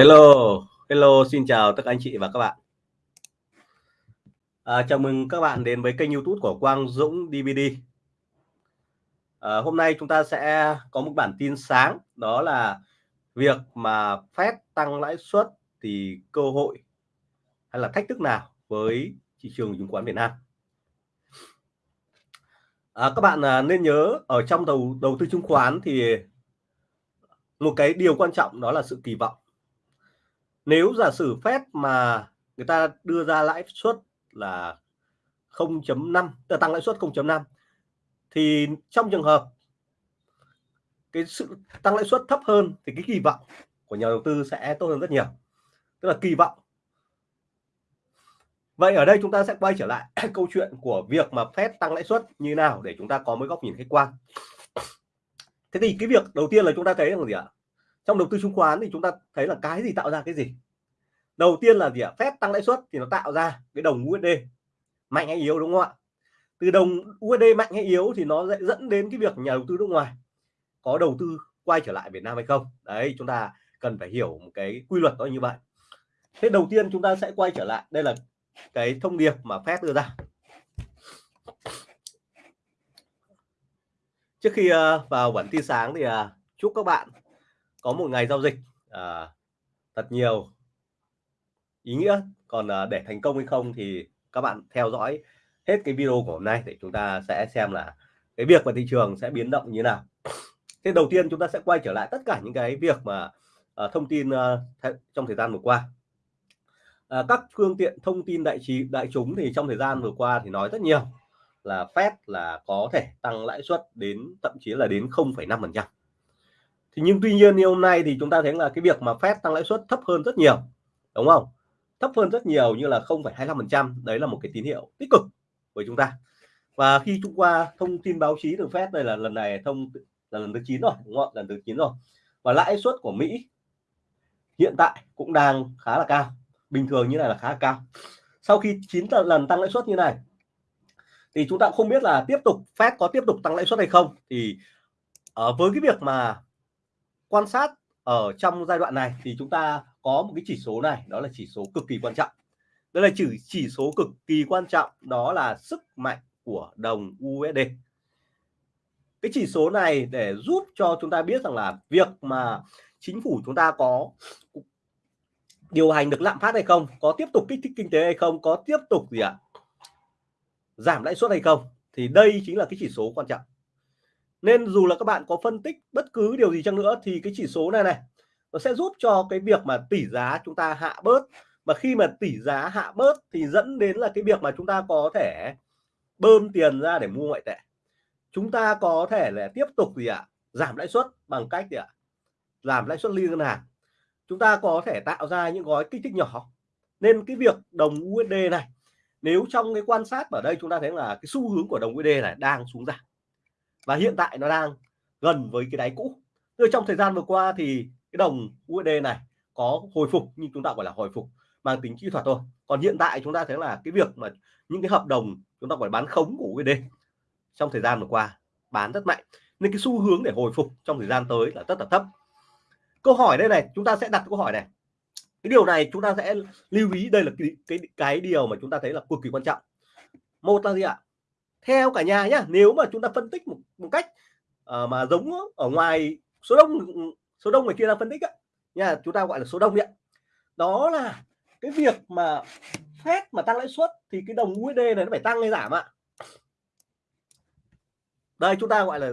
Hello, hello, xin chào tất cả anh chị và các bạn. À, chào mừng các bạn đến với kênh YouTube của Quang Dũng DVD. À, hôm nay chúng ta sẽ có một bản tin sáng, đó là việc mà Fed tăng lãi suất thì cơ hội hay là thách thức nào với thị trường chứng khoán Việt Nam. À, các bạn à, nên nhớ ở trong đầu đầu tư chứng khoán thì một cái điều quan trọng đó là sự kỳ vọng nếu giả sử phép mà người ta đưa ra lãi suất là 0.5 ờ, tăng lãi suất 0.5 thì trong trường hợp cái sự tăng lãi suất thấp hơn thì cái kỳ vọng của nhà đầu tư sẽ tốt hơn rất nhiều. Tức là kỳ vọng. Vậy ở đây chúng ta sẽ quay trở lại câu chuyện của việc mà phép tăng lãi suất như nào để chúng ta có một góc nhìn khách quan. Thế thì cái việc đầu tiên là chúng ta thấy là gì ạ? Trong đầu tư chứng khoán thì chúng ta thấy là cái gì tạo ra cái gì? Đầu tiên là gì ạ? Phép tăng lãi suất thì nó tạo ra cái đồng USD mạnh hay yếu, đúng không ạ? Từ đồng USD mạnh hay yếu thì nó sẽ dẫn đến cái việc nhà đầu tư nước ngoài có đầu tư quay trở lại Việt Nam hay không? Đấy, chúng ta cần phải hiểu một cái quy luật đó như vậy. Thế đầu tiên chúng ta sẽ quay trở lại. Đây là cái thông điệp mà Fed đưa ra. Trước khi ờ, vào bản tin sáng thì ờ, chúc các bạn có một ngày giao dịch ờ, thật nhiều ý nghĩa. Còn uh, để thành công hay không thì các bạn theo dõi hết cái video của hôm nay để chúng ta sẽ xem là cái việc mà thị trường sẽ biến động như nào. Thế đầu tiên chúng ta sẽ quay trở lại tất cả những cái việc mà uh, thông tin uh, trong thời gian vừa qua. Uh, các phương tiện thông tin đại trí đại chúng thì trong thời gian vừa qua thì nói rất nhiều là Fed là có thể tăng lãi suất đến thậm chí là đến 0,5 phần trăm. Thì nhưng tuy nhiên như hôm nay thì chúng ta thấy là cái việc mà Fed tăng lãi suất thấp hơn rất nhiều đúng không? Thấp hơn rất nhiều như là 0,25% đấy là một cái tín hiệu tích cực với chúng ta. Và khi chúng qua thông tin báo chí từ Fed đây là lần này thông là lần thứ 9 rồi đúng không lần thứ 9 rồi. Và lãi suất của Mỹ hiện tại cũng đang khá là cao bình thường như này là khá là cao. Sau khi 9 lần tăng lãi suất như này thì chúng ta không biết là tiếp tục Fed có tiếp tục tăng lãi suất hay không. Thì ở với cái việc mà quan sát ở trong giai đoạn này thì chúng ta có một cái chỉ số này, đó là chỉ số cực kỳ quan trọng. Đây là chỉ chỉ số cực kỳ quan trọng, đó là sức mạnh của đồng USD cái chỉ số này để giúp cho chúng ta biết rằng là việc mà chính phủ chúng ta có điều hành được lạm phát hay không, có tiếp tục kích thích kinh tế hay không, có tiếp tục gì ạ, giảm lãi suất hay không, thì đây chính là cái chỉ số quan trọng. Nên dù là các bạn có phân tích bất cứ điều gì chăng nữa, thì cái chỉ số này này nó sẽ giúp cho cái việc mà tỷ giá chúng ta hạ bớt. Mà khi mà tỷ giá hạ bớt thì dẫn đến là cái việc mà chúng ta có thể bơm tiền ra để mua ngoại tệ. Chúng ta có thể là tiếp tục gì ạ? À? giảm lãi suất bằng cách gì ạ? À? giảm lãi suất liên ngân hàng. Chúng ta có thể tạo ra những gói kích thích nhỏ. Nên cái việc đồng USD này, nếu trong cái quan sát ở đây chúng ta thấy là cái xu hướng của đồng USD này đang xuống giảm. Và hiện tại nó đang gần với cái đáy cũ. Từ trong thời gian vừa qua thì cái đồng USD này có hồi phục nhưng chúng ta gọi là hồi phục mang tính kỹ thuật thôi. Còn hiện tại chúng ta thấy là cái việc mà những cái hợp đồng chúng ta phải bán khống của USD trong thời gian vừa qua bán rất mạnh. Nên cái xu hướng để hồi phục trong thời gian tới là rất là thấp. Câu hỏi đây này chúng ta sẽ đặt câu hỏi này. Cái điều này chúng ta sẽ lưu ý đây là cái cái, cái điều mà chúng ta thấy là cực kỳ quan trọng. Một là gì ạ? Theo cả nhà nhá nếu mà chúng ta phân tích một, một cách uh, mà giống ở ngoài số đông số đông người kia đang phân tích á. Nha, chúng ta gọi là số đông ạ. Đó là cái việc mà phép mà tăng lãi suất thì cái đồng USD này nó phải tăng hay giảm ạ. Đây, chúng ta gọi là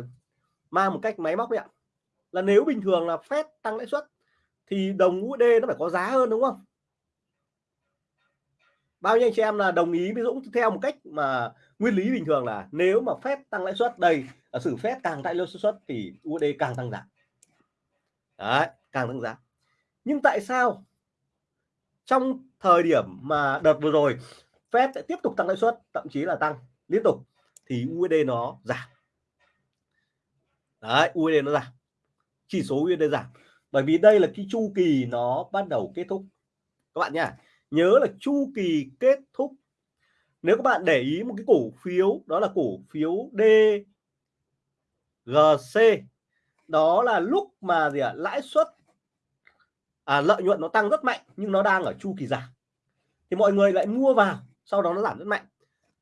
mang một cách máy móc ạ. Là nếu bình thường là phép tăng lãi suất thì đồng USD nó phải có giá hơn, đúng không? Bao nhiêu anh chị em là đồng ý với Dũng theo một cách mà nguyên lý bình thường là nếu mà phép tăng lãi suất, đây ở sử phép càng tăng lãi suất thì USD càng tăng giảm đấy, càng tăng giá. Nhưng tại sao trong thời điểm mà đợt vừa rồi, Fed sẽ tiếp tục tăng lãi suất, thậm chí là tăng liên tục, thì USD nó giảm. Đấy USD nó giảm. Chỉ số USD giảm. Bởi vì đây là cái chu kỳ nó bắt đầu kết thúc. Các bạn nhá, nhớ là chu kỳ kết thúc. Nếu các bạn để ý một cái cổ phiếu, đó là cổ phiếu DGC đó là lúc mà gì ạ? Lãi suất à, lợi nhuận nó tăng rất mạnh nhưng nó đang ở chu kỳ giảm. Thì mọi người lại mua vào sau đó nó giảm rất mạnh.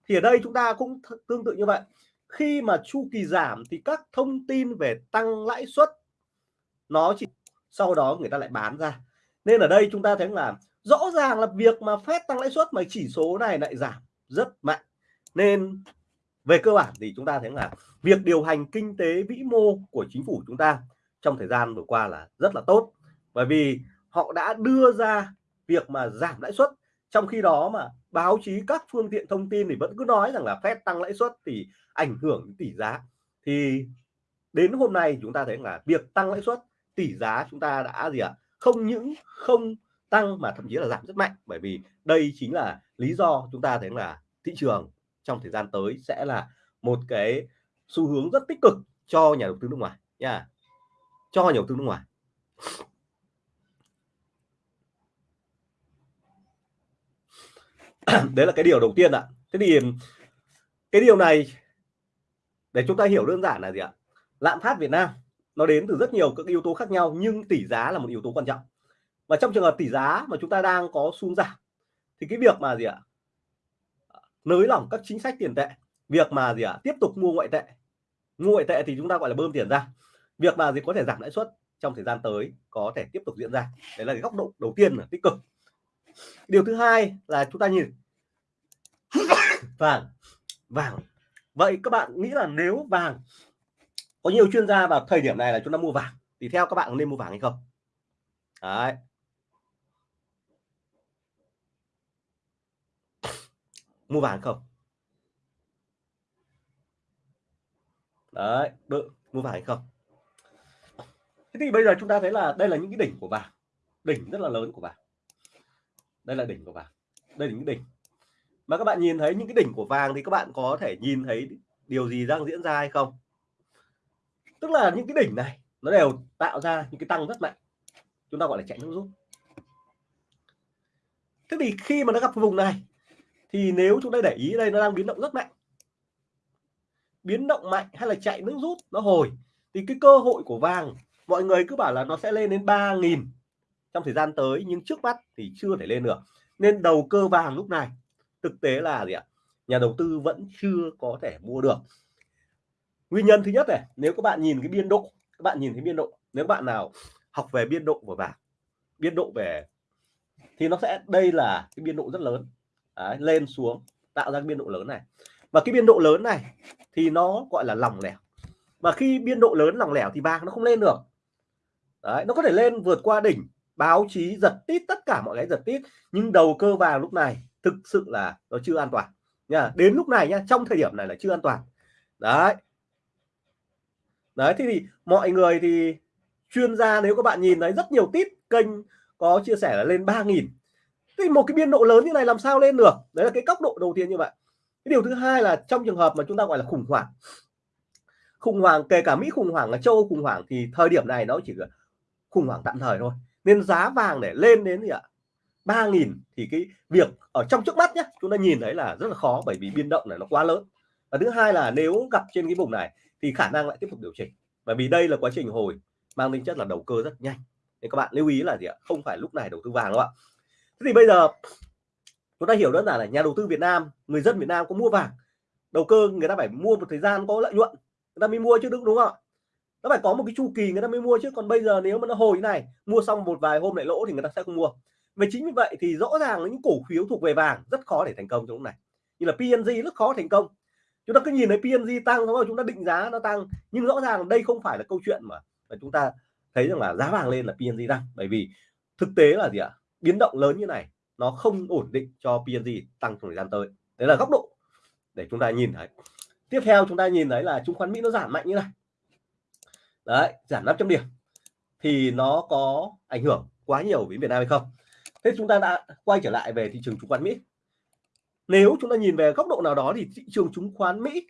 Thì ở đây chúng ta cũng tương tự như vậy. Khi mà chu kỳ giảm thì các thông tin về tăng lãi suất nó chỉ sau đó người ta lại bán ra. Nên ở đây chúng ta thấy là rõ ràng là việc mà phép tăng lãi suất mà chỉ số này lại giảm rất mạnh. Nên về cơ bản thì chúng ta thấy là việc điều hành kinh tế vĩ mô của chính phủ chúng ta trong thời gian vừa qua là rất là tốt. Bởi vì họ đã đưa ra việc mà giảm lãi suất. Trong khi đó mà báo chí các phương tiện thông tin thì vẫn cứ nói rằng là phép tăng lãi suất thì ảnh hưởng đến tỷ giá. Thì đến hôm nay chúng ta thấy là việc tăng lãi suất, tỷ giá chúng ta đã gì ạ? Không những không tăng mà thậm chí là giảm rất mạnh. Bởi vì đây chính là lý do chúng ta thấy là thị trường trong thời gian tới sẽ là một cái xu hướng rất tích cực cho nhà đầu tư nước ngoài nha. Cho nhà đầu tư nước ngoài. Đấy là cái điều đầu tiên ạ. Thế thì cái điều này, để chúng ta hiểu đơn giản là gì ạ? Lạm phát Việt Nam nó đến từ rất nhiều các yếu tố khác nhau, nhưng tỷ giá là một yếu tố quan trọng. Và trong trường hợp tỷ giá mà chúng ta đang có xung giảm, thì cái việc mà gì ạ? Nới lỏng các chính sách tiền tệ. Việc mà gì ạ? Tiếp tục mua ngoại tệ. Mua ngoại tệ thì chúng ta gọi là bơm tiền ra. Việc mà gì có thể giảm lãi suất trong thời gian tới có thể tiếp tục diễn ra. Đấy là cái góc độ đầu tiên là tích cực. Điều thứ hai là chúng ta nhìn vàng vàng. Vậy các bạn nghĩ là nếu vàng có nhiều chuyên gia vào thời điểm này là chúng ta mua vàng, thì theo các bạn nên mua vàng hay không? Đấy. Mua vàng không? Đấy, bự. Mua vàng hay không? Thế thì bây giờ chúng ta thấy là đây là những cái đỉnh của vàng. Đỉnh rất là lớn của vàng. Đây là đỉnh của vàng. Đây là những đỉnh. Mà các bạn nhìn thấy những cái đỉnh của vàng thì các bạn có thể nhìn thấy điều gì đang diễn ra hay không? Tức là những cái đỉnh này, nó đều tạo ra những cái tăng rất mạnh. Chúng ta gọi là chạy nước rút. Thế thì khi mà nó gặp vùng này thì nếu chúng ta để ý đây, nó đang biến động rất mạnh. Biến động mạnh hay là chạy nước rút, nó hồi. Thì cái cơ hội của vàng, mọi người cứ bảo là nó sẽ lên đến 3.000 trong thời gian tới, nhưng trước mắt thì chưa thể lên được. Nên đầu cơ vàng lúc này, thực tế là gì ạ? Nhà đầu tư vẫn chưa có thể mua được. Nguyên nhân thứ nhất này, nếu các bạn nhìn cái biên độ, các bạn nhìn thấy biên độ, nếu bạn nào học về biên độ của vàng, biên độ về, thì nó sẽ, đây là cái biên độ rất lớn. Đấy, lên xuống tạo ra cái biên độ lớn này. Và cái biên độ lớn này thì nó gọi là lòng lẻo. Và khi biên độ lớn lòng lẻo thì vàng nó không lên được. Đấy, nó có thể lên vượt qua đỉnh báo chí giật tít tất cả mọi cái giật tít. Nhưng đầu cơ vàng lúc này thực sự là nó chưa an toàn. Nha đến lúc này nhá trong thời điểm này là chưa an toàn. Đấy. Đấy thì, thì mọi người thì chuyên gia nếu các bạn nhìn thấy rất nhiều tít kênh có chia sẻ là lên 3.000 thì một cái biên độ lớn như này làm sao lên được? Đấy là cái góc độ đầu tiên như vậy. Cái điều thứ hai là trong trường hợp mà chúng ta gọi là khủng hoảng. Khủng hoảng, kể cả Mỹ khủng hoảng ở châu Âu khủng hoảng thì thời điểm này nó chỉ là khủng hoảng tạm thời thôi. Nên giá vàng để lên đến gì ạ? ba nghìn thì cái việc ở trong trước mắt nhé chúng ta nhìn thấy là rất là khó bởi vì biên động này nó quá lớn. Và thứ hai là nếu gặp trên cái vùng này thì khả năng lại tiếp tục điều chỉnh. Bởi vì đây là quá trình hồi, mang tính chất là đầu cơ rất nhanh. Nên các bạn lưu ý là gì ạ? Không phải lúc này đầu tư vàng đâu ạ thế thì bây giờ chúng ta hiểu đơn giản là nhà đầu tư Việt Nam người dân Việt Nam có mua vàng. Đầu cơ người ta phải mua một thời gian có lợi nhuận người ta mới mua chứ đúng đúng không ạ? Nó phải có một cái chu kỳ người ta mới mua chứ. Còn bây giờ nếu mà nó hồi này mua xong một vài hôm lại lỗ thì người ta sẽ không mua. Và chính vì vậy thì rõ ràng là những cổ phiếu thuộc về vàng rất khó để thành công trong lúc này. Như là PNG rất khó thành công. Chúng ta cứ nhìn thấy PNG tăng đúng không chúng ta định giá nó tăng. Nhưng rõ ràng đây không phải là câu chuyện mà, mà chúng ta thấy rằng là giá vàng lên là PNG tăng. Bởi vì thực tế là gì ạ? Biến động lớn như này, nó không ổn định cho PNG tăng trong thời gian tới. Đấy là góc độ để chúng ta nhìn thấy. Tiếp theo chúng ta nhìn thấy là chứng khoán Mỹ nó giảm mạnh như này. Đấy, giảm 500 điểm thì nó có ảnh hưởng quá nhiều với Việt Nam hay không? Thế chúng ta đã quay trở lại về thị trường chứng khoán Mỹ. Nếu chúng ta nhìn về góc độ nào đó thì thị trường chứng khoán Mỹ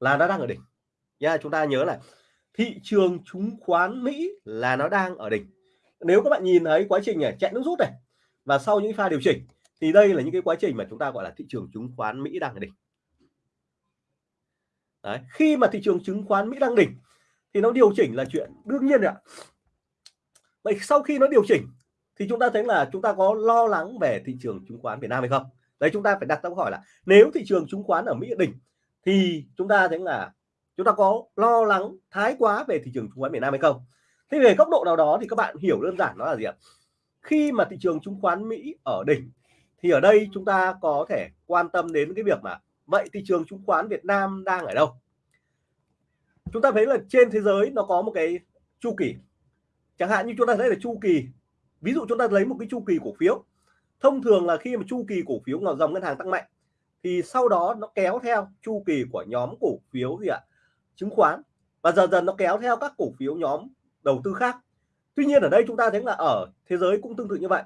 là nó đang ở đỉnh. Nha, chúng ta nhớ là thị trường chứng khoán Mỹ là nó đang ở đỉnh nếu các bạn nhìn thấy quá trình này chạy nước rút này, và sau những pha điều chỉnh, thì đây là những cái quá trình mà chúng ta gọi là thị trường chứng khoán Mỹ đang đỉnh. Đấy. khi mà thị trường chứng khoán Mỹ đang đỉnh, thì nó điều chỉnh là chuyện đương nhiên ạ. Vậy sau khi nó điều chỉnh, thì chúng ta thấy là chúng ta có lo lắng về thị trường chứng khoán Việt Nam hay không? Đấy, chúng ta phải đặt câu hỏi là nếu thị trường chứng khoán ở Mỹ đỉnh, thì chúng ta thấy là chúng ta có lo lắng, thái quá về thị trường chứng khoán Việt Nam hay không? Thế về góc độ nào đó thì các bạn hiểu đơn giản nó là gì ạ? Khi mà thị trường chứng khoán Mỹ ở đỉnh, thì ở đây chúng ta có thể quan tâm đến cái việc mà, vậy thị trường chứng khoán Việt Nam đang ở đâu? Chúng ta thấy là trên thế giới nó có một cái chu kỳ. Chẳng hạn như chúng ta thấy là chu kỳ, ví dụ chúng ta lấy một cái chu kỳ cổ phiếu. Thông thường là khi mà chu kỳ cổ phiếu ngào dòng ngân hàng tăng mạnh, thì sau đó nó kéo theo chu kỳ của nhóm cổ phiếu gì ạ? Chứng khoán. Và dần dần nó kéo theo các cổ phiếu nhóm đầu tư khác. Tuy nhiên ở đây chúng ta thấy là ở thế giới cũng tương tự như vậy.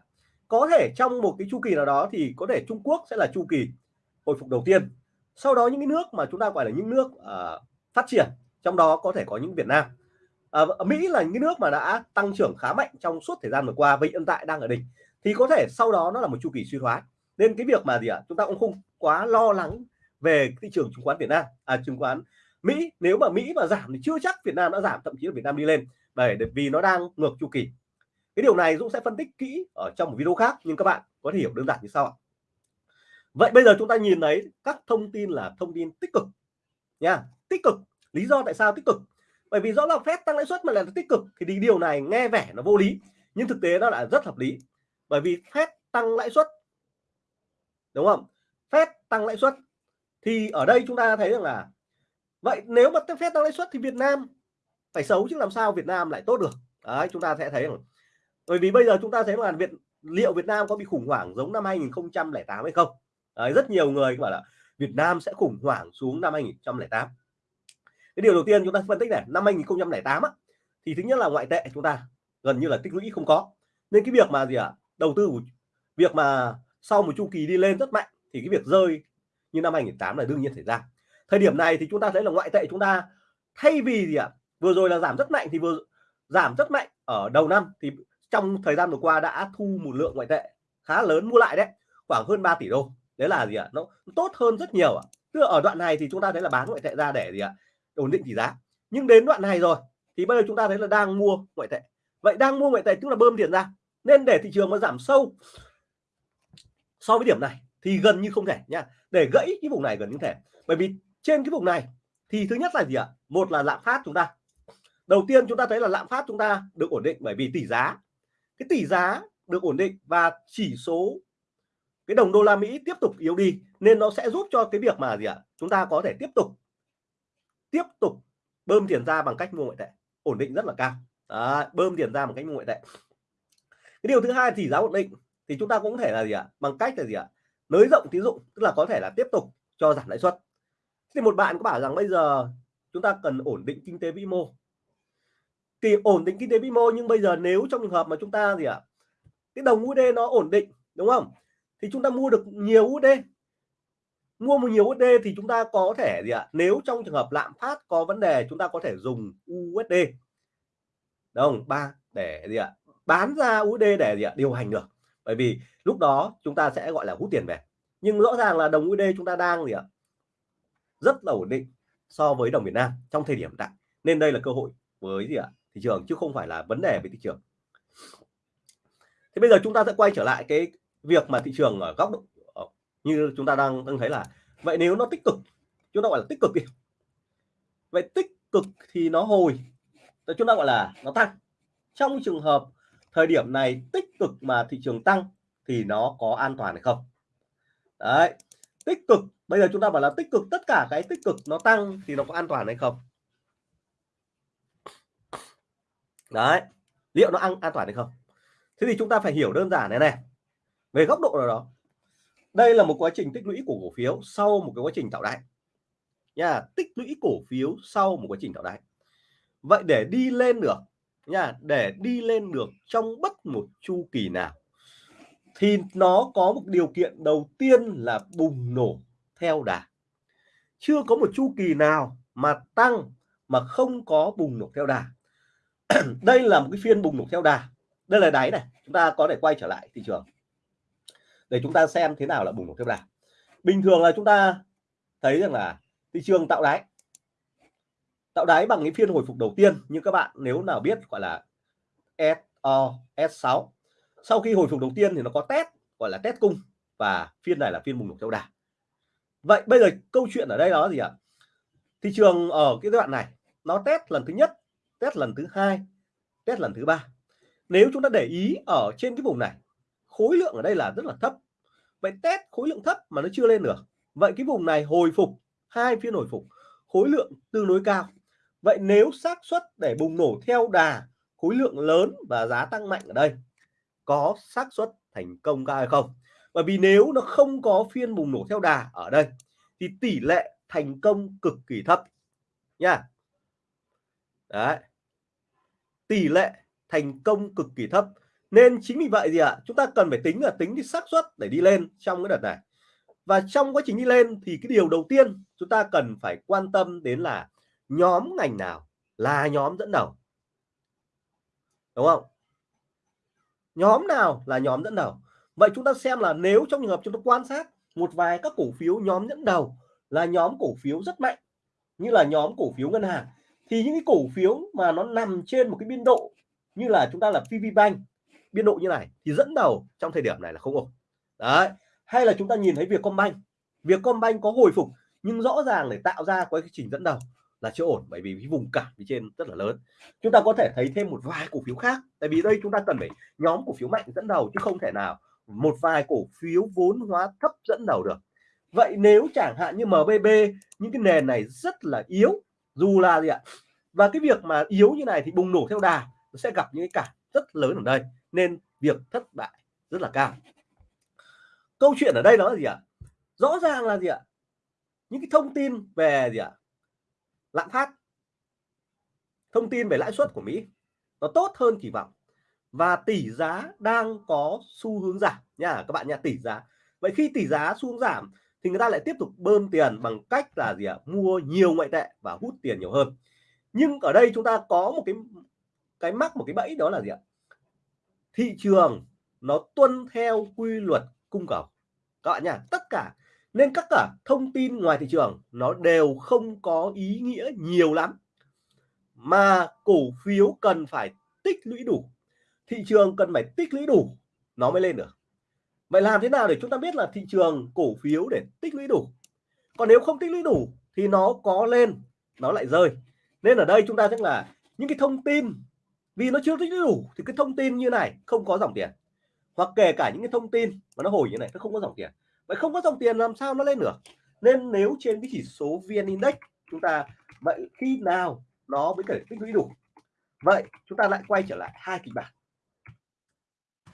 Có thể trong một cái chu kỳ nào đó thì có thể Trung Quốc sẽ là chu kỳ hồi phục đầu tiên. Sau đó những cái nước mà chúng ta gọi là những nước uh, phát triển trong đó có thể có những Việt Nam. À, Mỹ là những nước mà đã tăng trưởng khá mạnh trong suốt thời gian vừa qua và hiện tại đang ở đỉnh. Thì có thể sau đó nó là một chu kỳ suy thoái. Nên cái việc mà gì ạ? À, chúng ta cũng không quá lo lắng về thị trường chứng khoán Việt Nam. À chứng khoán Mỹ nếu mà Mỹ mà giảm thì chưa chắc Việt Nam đã giảm thậm chí là Việt Nam đi lên bởi vì nó đang ngược chu kỳ. Cái điều này Dũng sẽ phân tích kỹ ở trong một video khác, nhưng các bạn có thể hiểu đơn giản như sau ạ. Vậy bây giờ chúng ta nhìn thấy các thông tin là thông tin tích cực nha. Tích cực, lý do tại sao tích cực? Bởi vì rõ là phép tăng lãi suất mà là tích cực, thì điều này nghe vẻ nó vô lý, nhưng thực tế nó là rất hợp lý. Bởi vì phép tăng lãi suất, đúng không? Phép tăng lãi suất, thì ở đây chúng ta thấy rằng là, vậy nếu mà phép tăng lãi suất thì Việt Nam phải xấu chứ làm sao Việt Nam lại tốt được? Đấy chúng ta sẽ thấy rằng bởi vì bây giờ chúng ta thấy là Việt liệu Việt Nam có bị khủng hoảng giống năm 2008 hay không? Đấy, rất nhiều người bảo là Việt Nam sẽ khủng hoảng xuống năm 2008 cái điều đầu tiên chúng ta phân tích này năm 2008 á, thì thứ nhất là ngoại tệ chúng ta gần như là tích lũy không có. Nên cái việc mà gì ạ? À, đầu tư việc mà sau một chu kỳ đi lên rất mạnh thì cái việc rơi như năm 2008 là đương nhiên xảy ra. Thời điểm này thì chúng ta thấy là ngoại tệ chúng ta thay vì gì ạ? à, vừa rồi là giảm rất mạnh thì vừa giảm rất mạnh ở đầu năm thì trong thời gian vừa qua đã thu một lượng ngoại tệ khá lớn mua lại đấy, khoảng hơn 3 tỷ đô. Đấy là gì ạ? À? nó tốt hơn rất nhiều ạ. À. tức là ở đoạn này thì chúng ta thấy là bán ngoại tệ ra để gì ạ? À? ổn định tỷ giá. Nhưng đến đoạn này rồi thì bây giờ chúng ta thấy là đang mua ngoại tệ. Vậy đang mua ngoại tệ tức là bơm tiền ra. Nên để thị trường mà giảm sâu so với điểm này thì gần như không thể nha để gãy cái vùng này gần như thể. Bởi vì trên cái vùng này thì thứ nhất là gì ạ? Một là lạm phát chúng ta đầu tiên chúng ta thấy là lạm phát chúng ta được ổn định bởi vì tỷ giá. Cái tỷ giá được ổn định và chỉ số cái đồng đô la Mỹ tiếp tục yếu đi nên nó sẽ giúp cho cái việc mà gì ạ? Chúng ta có thể tiếp tục tiếp tục bơm tiền ra bằng cách mua ngoại tệ ổn định rất là cao. Đó, bơm tiền ra bằng cách mua ngoại tệ. Cái điều thứ hai tỷ giá ổn định thì chúng ta cũng thể là gì ạ? Bằng cách là gì ạ? Nới rộng tín dụng tức là có thể là tiếp tục cho giảm lãi suất. Thì một bạn có bảo rằng bây giờ chúng ta cần ổn định kinh tế vĩ mô thì ổn định kinh tế vĩ mô, nhưng bây giờ nếu trong trường hợp mà chúng ta gì ạ? Cái đồng USD nó ổn định, đúng không? Thì chúng ta mua được nhiều USD mua một nhiều USD thì chúng ta có thể gì ạ? Nếu trong trường hợp lạm phát có vấn đề, chúng ta có thể dùng USD đồng ba, để gì ạ? Bán ra USD để gì ạ? Điều hành được. Bởi vì lúc đó chúng ta sẽ gọi là hút tiền về. Nhưng rõ ràng là đồng USD chúng ta đang gì ạ? Rất là ổn định so với đồng Việt Nam trong thời điểm hiện tại. Nên đây là cơ hội với gì ạ? Thị trường, chứ không phải là vấn đề về thị trường. Thế bây giờ chúng ta sẽ quay trở lại cái việc mà thị trường ở góc độ ờ, như chúng ta đang đang thấy là, vậy nếu nó tích cực, chúng ta gọi là tích cực đi. Vậy tích cực thì nó hồi chúng ta gọi là nó tăng. Trong trường hợp thời điểm này tích cực mà thị trường tăng thì nó có an toàn hay không? Đấy, tích cực, bây giờ chúng ta bảo là tích cực, tất cả cái tích cực nó tăng thì nó có an toàn hay không? Đấy. Liệu nó ăn an toàn hay không? Thế thì chúng ta phải hiểu đơn giản này này. Về góc độ nào đó. Đây là một quá trình tích lũy của cổ phiếu sau một cái quá trình tạo đáy. Nha, tích lũy cổ phiếu sau một quá trình tạo đáy. Vậy để đi lên được, nha, để đi lên được trong bất một chu kỳ nào, thì nó có một điều kiện đầu tiên là bùng nổ theo đà. Chưa có một chu kỳ nào mà tăng mà không có bùng nổ theo đà. đây là một cái phiên bùng nổ theo đà. Đây là đáy này, chúng ta có thể quay trở lại thị trường để chúng ta xem thế nào là bùng nổ theo đà. Bình thường là chúng ta thấy rằng là thị trường tạo đáy. Tạo đáy bằng cái phiên hồi phục đầu tiên như các bạn nếu nào biết gọi là SO S6 sau khi hồi phục đầu tiên thì nó có test, gọi là test cung và phiên này là phiên bùng nổ theo đà. Vậy bây giờ câu chuyện ở đây đó gì ạ? Thị trường ở cái đoạn này, nó test lần thứ nhất test lần thứ hai, test lần thứ ba. Nếu chúng ta để ý ở trên cái vùng này, khối lượng ở đây là rất là thấp. Vậy test khối lượng thấp mà nó chưa lên được, vậy cái vùng này hồi phục, hai phiên hồi phục, khối lượng tương đối cao. Vậy nếu xác suất để bùng nổ theo đà khối lượng lớn và giá tăng mạnh ở đây, có xác suất thành công cao hay không? Bởi vì nếu nó không có phiên bùng nổ theo đà ở đây, thì tỷ lệ thành công cực kỳ thấp nha. Đấy tỷ lệ thành công cực kỳ thấp. Nên chính vì vậy gì ạ à, chúng ta cần phải tính là tính cái xác suất để đi lên trong cái đợt này. Và trong quá trình đi lên thì cái điều đầu tiên chúng ta cần phải quan tâm đến là nhóm ngành nào là nhóm dẫn đầu. Đúng không? Nhóm nào là nhóm dẫn đầu? Vậy chúng ta xem là nếu trong trường hợp chúng ta quan sát một vài các cổ phiếu nhóm dẫn đầu là nhóm cổ phiếu rất mạnh như là nhóm cổ phiếu ngân hàng thì những cái cổ phiếu mà nó nằm trên một cái biên độ như là chúng ta là PV Bank, biên độ như này thì dẫn đầu trong thời điểm này là không ổn. Đấy, hay là chúng ta nhìn thấy Vietcombank. Vietcombank có hồi phục nhưng rõ ràng để tạo ra cái trình dẫn đầu là chưa ổn bởi vì cái vùng cản phía trên rất là lớn. Chúng ta có thể thấy thêm một vài cổ phiếu khác tại vì đây chúng ta cần phải nhóm cổ phiếu mạnh dẫn đầu chứ không thể nào một vài cổ phiếu vốn hóa thấp dẫn đầu được. Vậy nếu chẳng hạn như MBB những cái nền này rất là yếu dù là gì ạ. Và cái việc mà yếu như này thì bùng nổ theo đà, nó sẽ gặp những cái cản rất lớn ở đây, nên việc thất bại rất là cao. Câu chuyện ở đây đó là gì ạ? Rõ ràng là gì ạ? Những cái thông tin về gì ạ? Lạm phát. Thông tin về lãi suất của Mỹ. Nó tốt hơn kỳ vọng. Và tỷ giá đang có xu hướng giảm nha, các bạn nha, tỷ giá. Vậy khi tỷ giá xu hướng giảm thì người ta lại tiếp tục bơm tiền bằng cách là gì ạ? Mua nhiều ngoại tệ và hút tiền nhiều hơn. Nhưng ở đây chúng ta có một cái cái mắc, một cái bẫy đó là gì ạ? Thị trường nó tuân theo quy luật cung cầu. Các bạn nhá, tất cả, nên các cả thông tin ngoài thị trường nó đều không có ý nghĩa nhiều lắm. Mà cổ phiếu cần phải tích lũy đủ. Thị trường cần phải tích lũy đủ, nó mới lên được vậy làm thế nào để chúng ta biết là thị trường cổ phiếu để tích lũy đủ? Còn nếu không tích lũy đủ thì nó có lên, nó lại rơi. Nên ở đây chúng ta chắc là những cái thông tin, vì nó chưa tích lũy đủ thì cái thông tin như này không có dòng tiền. Hoặc kể cả những cái thông tin mà nó hồi như này, nó không có dòng tiền. Vậy không có dòng tiền làm sao nó lên được? Nên nếu trên cái chỉ số vn index chúng ta, vậy khi nào nó mới thể tích lũy đủ? Vậy chúng ta lại quay trở lại hai kịch bản.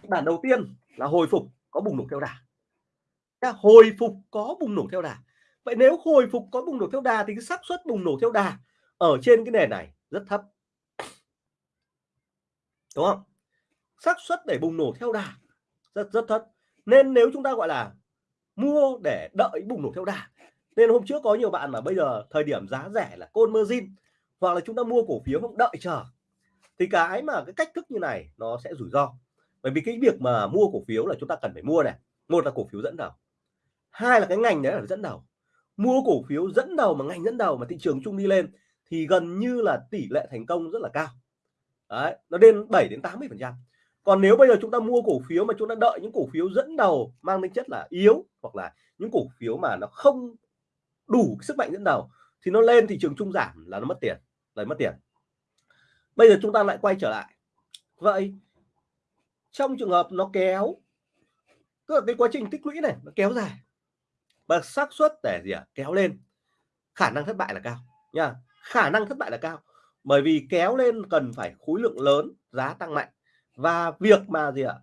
Kịch bản đầu tiên là hồi phục có bùng nổ theo đà. Hồi phục có bùng nổ theo đà. Vậy nếu hồi phục có bùng nổ theo đà thì cái xác suất bùng nổ theo đà ở trên cái nền này rất thấp. Đúng không? Xác suất để bùng nổ theo đà rất rất thấp. Nên nếu chúng ta gọi là mua để đợi bùng nổ theo đà nên hôm trước có nhiều bạn mà bây giờ thời điểm giá rẻ là côn margin hoặc là chúng ta mua cổ phiếu không đợi chờ thì cái mà cái cách thức như này nó sẽ rủi ro bởi vì cái việc mà mua cổ phiếu là chúng ta cần phải mua này. Một là cổ phiếu dẫn đầu. Hai là cái ngành đấy là dẫn đầu. Mua cổ phiếu dẫn đầu mà ngành dẫn đầu mà thị trường chung đi lên thì gần như là tỷ lệ thành công rất là cao. Đấy, nó lên 7 đến 80 phần trăm. Còn nếu bây giờ chúng ta mua cổ phiếu mà chúng ta đợi những cổ phiếu dẫn đầu mang tính chất là yếu hoặc là những cổ phiếu mà nó không đủ sức mạnh dẫn đầu thì nó lên thị trường chung giảm là nó mất tiền, là mất tiền. Bây giờ chúng ta lại quay trở lại. Vậy trong trường hợp nó kéo, tức là cái quá trình tích lũy này nó kéo dài, và xác suất để gì ạ? À? kéo lên. Khả năng thất bại là cao nha khả năng thất bại là cao, bởi vì kéo lên cần phải khối lượng lớn, giá tăng mạnh. Và việc mà gì ạ?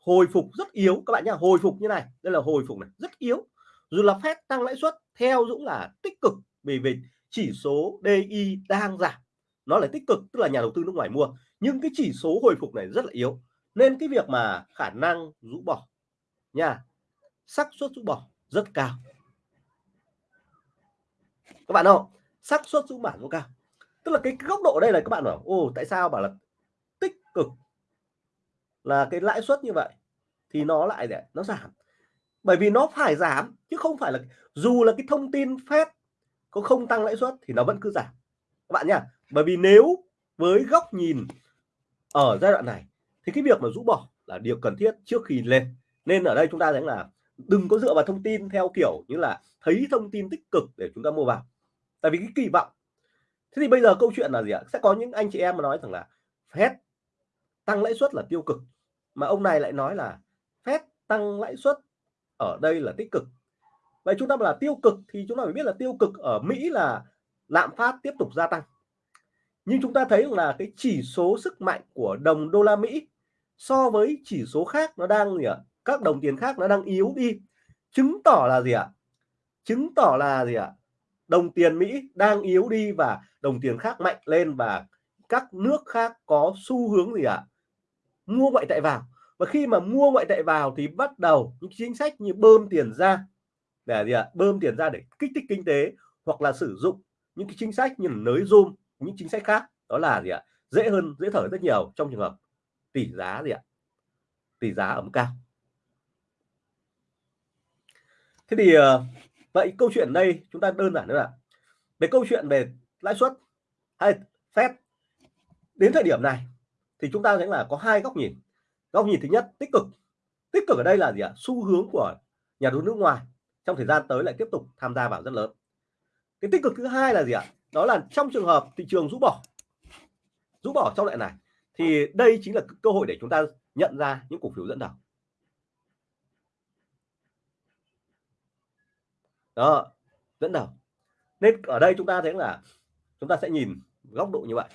Hồi phục rất yếu, các bạn nhá, hồi phục như này, đây là hồi phục này, rất yếu. Dù là phép tăng lãi suất, theo Dũng là tích cực, vì vì chỉ số DI đang giảm, nó là tích cực, tức là nhà đầu tư nước ngoài mua. Nhưng cái chỉ số hồi phục này rất là yếu nên cái việc mà khả năng rũ bỏ nha, xác suất rũ bỏ rất cao. Các bạn không? Xác suất rũ bỏ rất cao. Tức là cái góc độ đây là các bạn bảo ô tại sao? Bảo là tích cực là cái lãi suất như vậy thì nó lại để, nó giảm. Bởi vì nó phải giảm, chứ không phải là dù là cái thông tin phép có không tăng lãi suất thì nó vẫn cứ giảm. Các bạn nhá, bởi vì nếu với góc nhìn ở giai đoạn này thì cái việc mà rũ bỏ là điều cần thiết trước khi lên. Nên ở đây chúng ta thấy là đừng có dựa vào thông tin theo kiểu như là thấy thông tin tích cực để chúng ta mua vào. Tại vì cái kỳ vọng. Thế thì bây giờ câu chuyện là gì ạ? Sẽ có những anh chị em mà nói rằng là phép tăng lãi suất là tiêu cực, mà ông này lại nói là phép tăng lãi suất ở đây là tích cực. Vậy chúng ta là tiêu cực thì chúng ta phải biết là tiêu cực ở Mỹ là lạm phát tiếp tục gia tăng. Nhưng chúng ta thấy là cái chỉ số sức mạnh của đồng đô la Mỹ so với chỉ số khác nó đang gì ạ? Các đồng tiền khác nó đang yếu đi. Chứng tỏ là gì ạ? Chứng tỏ là gì ạ? Đồng tiền Mỹ đang yếu đi và đồng tiền khác mạnh lên và các nước khác có xu hướng gì ạ? Mua ngoại tệ vào. Và khi mà mua ngoại tệ vào thì bắt đầu những chính sách như bơm tiền ra để gì ạ? Bơm tiền ra để kích thích kinh tế hoặc là sử dụng những cái chính sách như nới zoom những chính sách khác. Đó là gì ạ? Dễ hơn, dễ thở rất nhiều trong trường hợp tỷ giá gì ạ? Tỷ giá ở mức cao. Thế thì ờ, vậy câu chuyện đây chúng ta đơn giản nữa là về câu chuyện về lãi suất hay phép đến thời điểm này thì chúng ta thấy là có hai góc nhìn. Góc nhìn thứ nhất, tích cực. Tích cực ở đây là gì ạ? Xu hướng của nhà đầu tư nước ngoài trong thời gian tới lại tiếp tục tham gia vào rất lớn. Cái tích cực thứ hai là gì ạ? Đó là trong trường hợp thị trường rũ bỏ. Rũ bỏ trong loại này thì đây chính là cơ hội để chúng ta nhận ra những cổ phiếu dẫn đầu. Đó dẫn đầu. Nên ở đây chúng ta thấy là chúng ta sẽ nhìn góc độ như vậy.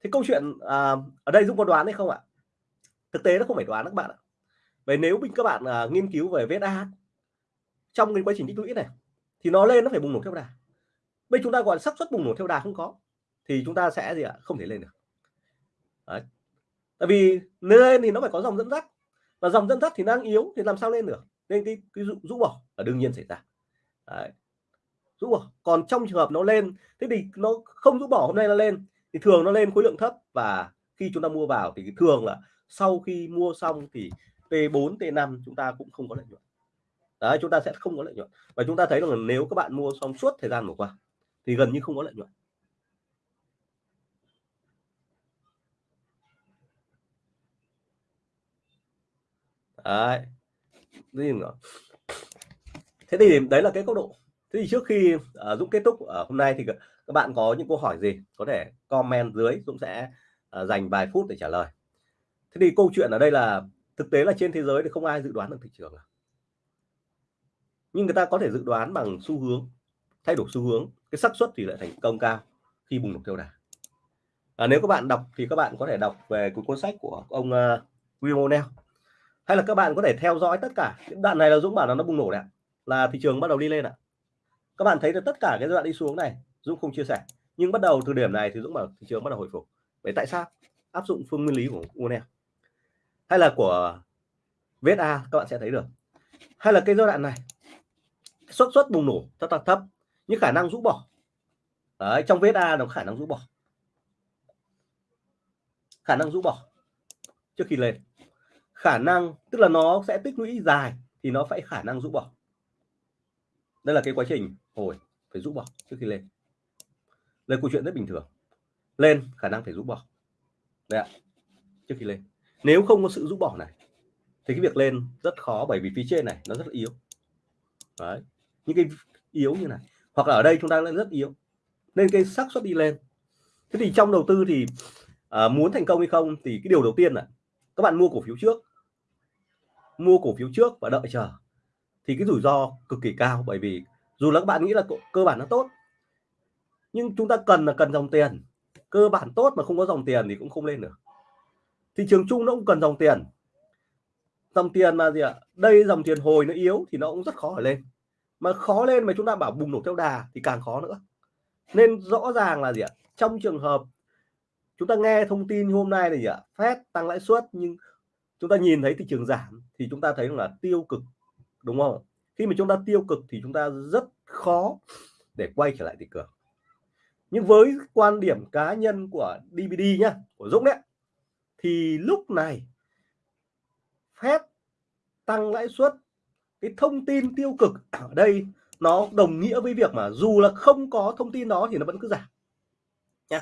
Thì câu chuyện à, ở đây Dũng có đoán hay không ạ? Thực tế nó không phải đoán các bạn ạ. Vậy nếu mình các bạn à, nghiên cứu về VSA trong cái quá trình tích lũy này thì nó lên nó phải bùng nổ theo đà. Bây chúng ta gọi xác suất bùng nổ theo đà không có thì chúng ta sẽ gì ạ? Không thể lên được. Đấy. tại vì lên thì nó phải có dòng dẫn dắt. Và dòng dẫn dắt thì đang yếu thì làm sao lên được? Nên cái, cái rũ bỏ là đương nhiên xảy ra. Đấy. rũ bỏ. Còn trong trường hợp nó lên thế thì nó không rũ bỏ hôm nay nó lên thì thường nó lên khối lượng thấp. Và khi chúng ta mua vào thì thường là sau khi mua xong thì T4 T5 chúng ta cũng không có lợi nhuận. Đấy chúng ta sẽ không có lợi nhuận. Và chúng ta thấy rằng là nếu các bạn mua xong suốt thời gian vừa qua thì gần như không có lợi nhuận. Đấy. Thế thì đấy là cái góc độ. Thế thì trước khi uh, Dũng kết thúc ở hôm nay thì các bạn có những câu hỏi gì có thể comment dưới Dũng sẽ uh, dành vài phút để trả lời. Thế thì câu chuyện ở đây là thực tế là trên thế giới thì không ai dự đoán được thị trường à? nhưng người ta có thể dự đoán bằng xu hướng thay đổi xu hướng cái xác suất thì lại thành công cao khi bùng nổ theo đà. À, nếu các bạn đọc thì các bạn có thể đọc về cuốn sách của ông ờ, uh, William O'Neill hay là các bạn có thể theo dõi tất cả? Những đoạn này là Dũng bảo là nó bùng nổ đấy là thị trường bắt đầu đi lên ạ. Các bạn thấy được tất cả cái đoạn đi xuống này Dũng không chia sẻ. Nhưng bắt đầu từ điểm này thì Dũng bảo thị trường bắt đầu hồi phục. Vậy tại sao? Áp dụng phương nguyên lý của O'Neill hay là của VSA các bạn sẽ thấy được. Hay là cái giai đoạn này xuất xuất bùng nổ rất là thấp nhưng khả năng rũ bỏ. Đấy, trong VSA nó khả năng rũ bỏ. Khả năng rũ bỏ trước khi lên khả năng tức là nó sẽ tích lũy dài thì nó phải khả năng rũ bỏ. Đây là cái quá trình hồi phải rũ bỏ trước khi lên. Đây câu chuyện rất bình thường. Lên khả năng phải rũ bỏ. Đây ạ trước khi lên. Nếu không có sự rũ bỏ này thì cái việc lên rất khó bởi vì phía trên này nó rất là yếu. Đấy những cái yếu như này. Hoặc là ở đây chúng ta lên rất yếu. Nên cái xác suất đi lên. Thế thì trong đầu tư thì à, muốn thành công hay không thì cái điều đầu tiên là các bạn mua cổ phiếu trước mua cổ phiếu trước và đợi chờ, thì cái rủi ro cực kỳ cao, bởi vì dù là các bạn nghĩ là cơ bản nó tốt, nhưng chúng ta cần là cần dòng tiền. Cơ bản tốt mà không có dòng tiền thì cũng không lên được. Thị trường chung nó cũng cần dòng tiền. Dòng tiền mà gì ạ? Đây dòng tiền hồi nó yếu thì nó cũng rất khó lên. Mà khó lên mà chúng ta bảo bùng nổ theo đà thì càng khó nữa. Nên rõ ràng là gì ạ? Trong trường hợp chúng ta nghe thông tin hôm nay là gì ạ? Fed tăng lãi suất nhưng chúng ta nhìn thấy thị trường giảm thì chúng ta thấy là tiêu cực, đúng không? Khi mà chúng ta tiêu cực thì chúng ta rất khó để quay trở lại thị trường. Nhưng với quan điểm cá nhân của DVD nhá, của Dũng đấy, thì lúc này phép tăng lãi suất, cái thông tin tiêu cực ở đây nó đồng nghĩa với việc mà dù là không có thông tin đó thì nó vẫn cứ giảm.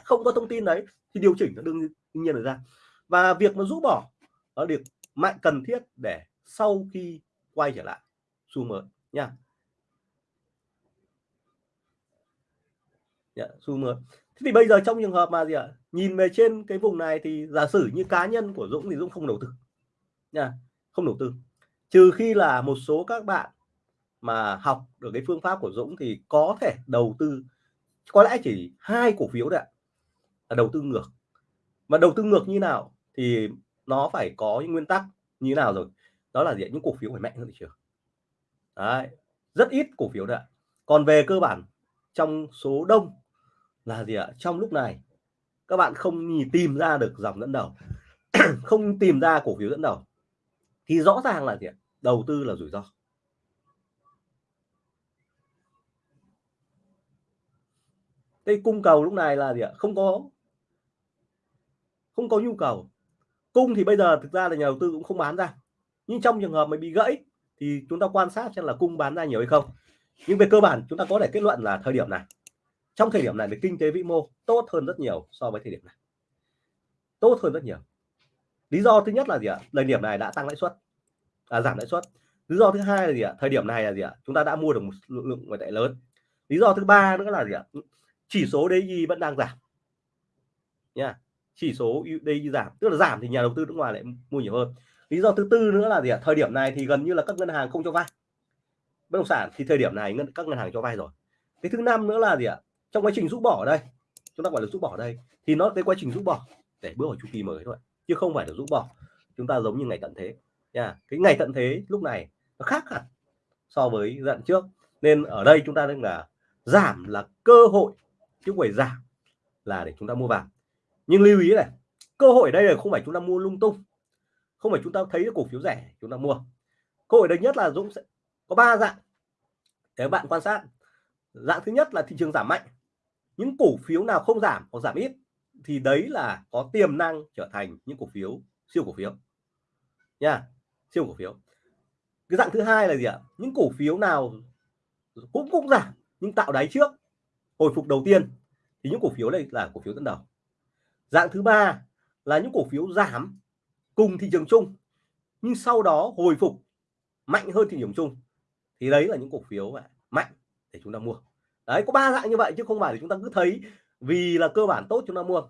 Không có thông tin đấy thì điều chỉnh nó đương nhiên là ra. Và việc mà rũ bỏ nó được mạnh cần thiết để sau khi quay trở lại xu mới nha. Yeah, xu mới. Thế thì bây giờ trong trường hợp mà gì ạ? Nhìn về trên cái vùng này thì giả sử như cá nhân của Dũng thì Dũng không đầu tư nha không đầu tư. Trừ khi là một số các bạn mà học được cái phương pháp của Dũng thì có thể đầu tư có lẽ chỉ hai cổ phiếu đấy là đầu tư ngược. Mà đầu tư ngược như nào thì nó phải có những nguyên tắc như nào rồi? Đó là gì những cổ phiếu phải mạnh hơn thị trường. Đấy, rất ít cổ phiếu đấy còn về cơ bản, trong số đông là gì ạ? Trong lúc này, các bạn không nhìn tìm ra được dòng dẫn đầu, không tìm ra cổ phiếu dẫn đầu, thì rõ ràng là gì ạ? Đầu tư là rủi ro. Đây cung cầu lúc này là gì ạ? Không có không có nhu cầu cung thì bây giờ thực ra là nhà đầu tư cũng không bán ra. Nhưng trong trường hợp mà bị gãy thì chúng ta quan sát xem là cung bán ra nhiều hay không. Nhưng về cơ bản chúng ta có thể kết luận là thời điểm này. Trong thời điểm này thì kinh tế vĩ mô tốt hơn rất nhiều so với thời điểm này. Tốt hơn rất nhiều. Lý do thứ nhất là gì ạ? Thời điểm này đã tăng lãi suất. À, giảm lãi suất. Lý do thứ hai là gì ạ? Thời điểm này là gì ạ? Chúng ta đã mua được một lượng ngoại tệ lớn. Lý do thứ ba nữa là gì ạ? Chỉ số DI vẫn đang giảm. Nha chỉ số đây giảm, tức là giảm thì nhà đầu tư nước ngoài lại mua nhiều hơn. Lý do thứ tư nữa là gì ạ? Thời điểm này thì gần như là các ngân hàng không cho vay. Bất động sản thì thời điểm này ngân, các ngân hàng cho vay rồi. Cái thứ năm nữa là gì ạ? Trong quá trình rút bỏ đây, chúng ta gọi là rút bỏ đây, thì nó cái quá trình rút bỏ để bước vào chu kỳ mới thôi, chứ không phải là rút bỏ. Chúng ta giống như ngày tận thế, nha. Cái ngày tận thế lúc này nó khác hẳn so với giai trước. Nên ở đây chúng ta đang là giảm là cơ hội, chứ không phải giảm là để chúng ta mua vào nhưng lưu ý này, cơ hội đây là không phải chúng ta mua lung tung. Không phải chúng ta thấy cổ phiếu rẻ, chúng ta mua. Cơ hội đấy nhất là Dũng sẽ có ba dạng để bạn quan sát. Dạng thứ nhất là thị trường giảm mạnh. Những cổ phiếu nào không giảm hoặc giảm ít thì đấy là có tiềm năng trở thành những cổ phiếu siêu cổ phiếu. Nha, siêu cổ phiếu. Cái dạng thứ hai là gì ạ? Những cổ phiếu nào cũng cũng giảm nhưng tạo đáy trước, hồi phục đầu tiên. Thì những cổ phiếu này là cổ phiếu dẫn đầu dạng thứ ba là những cổ phiếu giảm cùng thị trường chung, nhưng sau đó hồi phục mạnh hơn thị trường chung. Thì đấy là những cổ phiếu mạnh để chúng ta mua. Đấy, có ba dạng như vậy chứ không phải là chúng ta cứ thấy vì là cơ bản tốt chúng ta mua.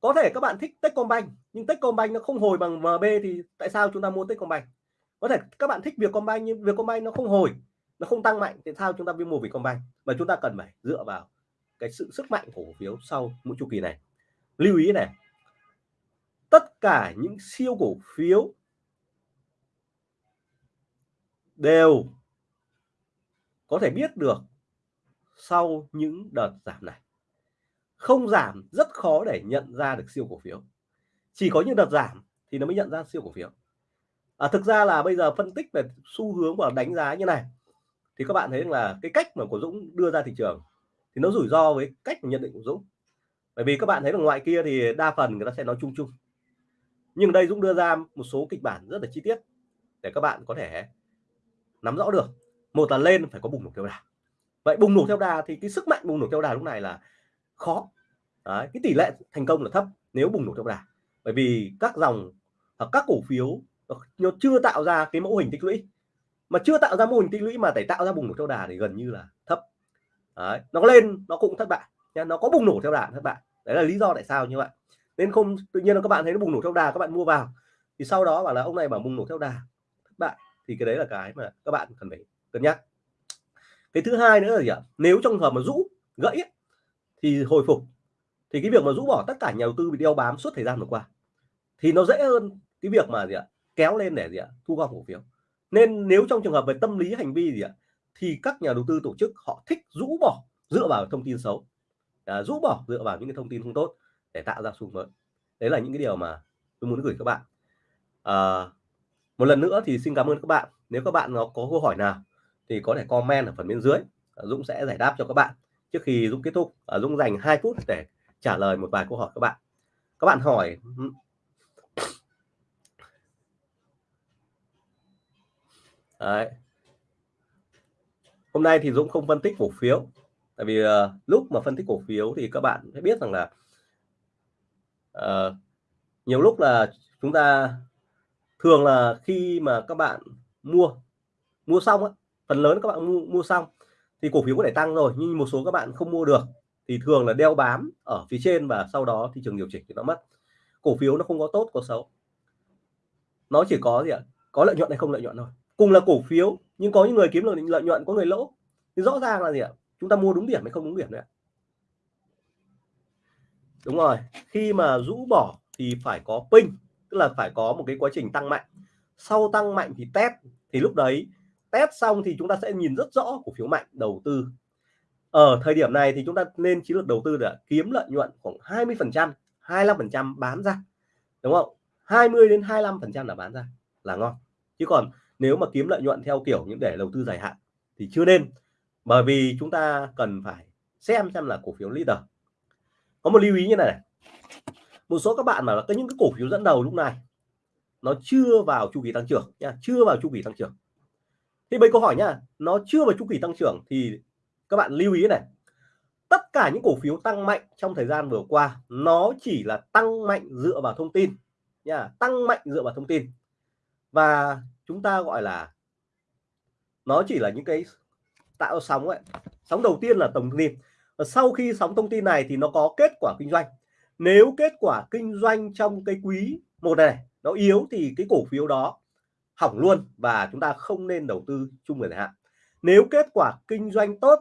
Có thể các bạn thích Techcombank, nhưng Techcombank nó không hồi bằng MB thì tại sao chúng ta mua Techcombank? Có thể các bạn thích Vietcombank, nhưng Vietcombank nó không hồi, nó không tăng mạnh, thì sao chúng ta mới mua Vietcombank? Mà chúng ta cần phải dựa vào cái sự sức mạnh của cổ phiếu sau mỗi chu kỳ này lưu ý này. Tất cả những siêu cổ phiếu đều có thể biết được sau những đợt giảm này. Không giảm rất khó để nhận ra được siêu cổ phiếu. Chỉ có những đợt giảm thì nó mới nhận ra siêu cổ phiếu. À, thực ra là bây giờ phân tích về xu hướng và đánh giá như này thì các bạn thấy là cái cách mà của Dũng đưa ra thị trường thì nó rủi ro với cách nhận định của Dũng bởi vì các bạn thấy là ngoài kia thì đa phần người ta sẽ nói chung chung. Nhưng đây Dũng đưa ra một số kịch bản rất là chi tiết để các bạn có thể nắm rõ được. Một là lên phải có bùng nổ theo đà. Vậy bùng nổ theo đà thì cái sức mạnh bùng nổ theo đà lúc này là khó. Đấy, cái tỷ lệ thành công là thấp nếu bùng nổ theo đà. Bởi vì các dòng hoặc các cổ phiếu nó chưa tạo ra cái mẫu hình tích lũy. Mà chưa tạo ra mô hình tích lũy mà để tạo ra bùng nổ theo đà thì gần như là thấp. Đấy, nó lên nó cũng thất bại nha nó có bùng nổ theo đà các bạn. Đấy là lý do tại sao như vậy. Nên không, tự nhiên là các bạn thấy nó bùng nổ theo đà, các bạn mua vào. Thì sau đó bảo là ông này bảo bùng nổ theo đà. Thất bại thì cái đấy là cái mà các bạn cần phải cân nhắc. Cái thứ hai nữa là gì ạ? Nếu trong hợp mà rũ, gãy thì hồi phục. Thì cái việc mà rũ bỏ tất cả nhà đầu tư bị đeo bám suốt thời gian vừa qua, thì nó dễ hơn cái việc mà gì ạ? Kéo lên để gì ạ? Thu gom cổ phiếu. Nên nếu trong trường hợp về tâm lý, hành vi gì ạ? Thì các nhà đầu tư tổ chức họ thích rũ bỏ dựa vào thông tin xấu à, rũ bỏ dựa vào những cái thông tin không tốt để tạo ra xu mới. Đấy là những cái điều mà tôi muốn gửi các bạn. À, một lần nữa thì xin cảm ơn các bạn. Nếu các bạn có câu hỏi nào thì có thể comment ở phần bên dưới. À, Dũng sẽ giải đáp cho các bạn trước khi Dũng kết thúc. À, Dũng dành 2 phút để trả lời một vài câu hỏi các bạn. Các bạn hỏi ừ. Đấy. hôm nay thì Dũng không phân tích cổ phiếu tại vì uh, lúc mà phân tích cổ phiếu thì các bạn sẽ biết rằng là uh, nhiều lúc là chúng ta thường là khi mà các bạn mua mua xong á phần lớn các bạn mua mua xong thì cổ phiếu có thể tăng rồi nhưng một số các bạn không mua được thì thường là đeo bám ở phía trên và sau đó thị trường điều chỉnh thì nó mất. Cổ phiếu nó không có tốt có xấu. Nó chỉ có gì ạ? Có lợi nhuận hay không lợi nhuận thôi. Cùng là cổ phiếu nhưng có những người kiếm được lợi nhuận có người lỗ. Thì rõ ràng là gì ạ? Chúng ta mua đúng điểm hay không đúng điểm đấy đúng rồi, khi mà rũ bỏ thì phải có pin tức là phải có một cái quá trình tăng mạnh. Sau tăng mạnh thì test, thì lúc đấy test xong thì chúng ta sẽ nhìn rất rõ cổ phiếu mạnh, đầu tư. Ở thời điểm này thì chúng ta nên chiến lược đầu tư để kiếm lợi nhuận khoảng 20 phần trăm 25 phần trăm bán ra, đúng không? 20 đến 25 phần trăm là bán ra là ngon. Chứ còn nếu mà kiếm lợi nhuận theo kiểu những để đầu tư dài hạn thì chưa nên bởi vì chúng ta cần phải xem xem là cổ phiếu leader. Có một lưu ý như này, này. một số các bạn mà có những cái cổ phiếu dẫn đầu lúc này nó chưa vào chu kỳ tăng trưởng nha chưa vào chu kỳ tăng trưởng. Thì mấy câu hỏi nhá nó chưa vào chu kỳ tăng trưởng thì các bạn lưu ý này. Tất cả những cổ phiếu tăng mạnh trong thời gian vừa qua nó chỉ là tăng mạnh dựa vào thông tin nha tăng mạnh dựa vào thông tin. Và chúng ta gọi là nó chỉ là những cái tạo sóng ấy? Sóng đầu tiên là tổng thông tin và sau khi sóng thông tin này thì nó có kết quả kinh doanh. Nếu kết quả kinh doanh trong cái quý một này, nó yếu thì cái cổ phiếu đó hỏng luôn và chúng ta không nên đầu tư chung dài hạn. Nếu kết quả kinh doanh tốt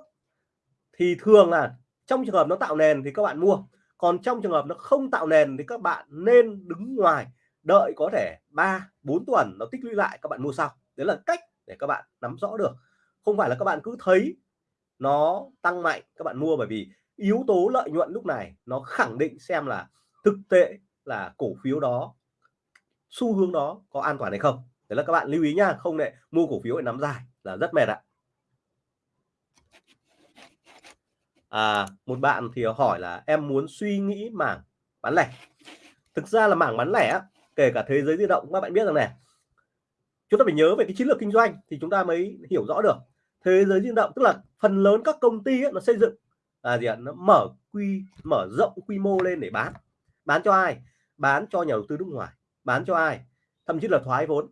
thì thường là trong trường hợp nó tạo nền thì các bạn mua. Còn trong trường hợp nó không tạo nền thì các bạn nên đứng ngoài, đợi có thể 3 4 tuần nó tích lũy lại, các bạn mua sau. Đấy là cách để các bạn nắm rõ được không phải là các bạn cứ thấy nó tăng mạnh các bạn mua bởi vì yếu tố lợi nhuận lúc này nó khẳng định xem là thực tế là cổ phiếu đó xu hướng đó có an toàn hay không. Đấy là các bạn lưu ý nha không để mua cổ phiếu để nắm dài là rất mệt ạ. À, một bạn thì hỏi là em muốn suy nghĩ mảng bán lẻ. Thực ra là mảng bán lẻ kể cả thế giới di động các bạn biết rằng này chúng ta phải nhớ về cái chiến lược kinh doanh thì chúng ta mới hiểu rõ được thế giới di động tức là phần lớn các công ty ấy, nó xây dựng là gì ạ nó mở quy mở rộng quy mô lên để bán. Bán cho ai? Bán cho nhà đầu tư nước ngoài bán cho ai? Thậm chí là thoái vốn.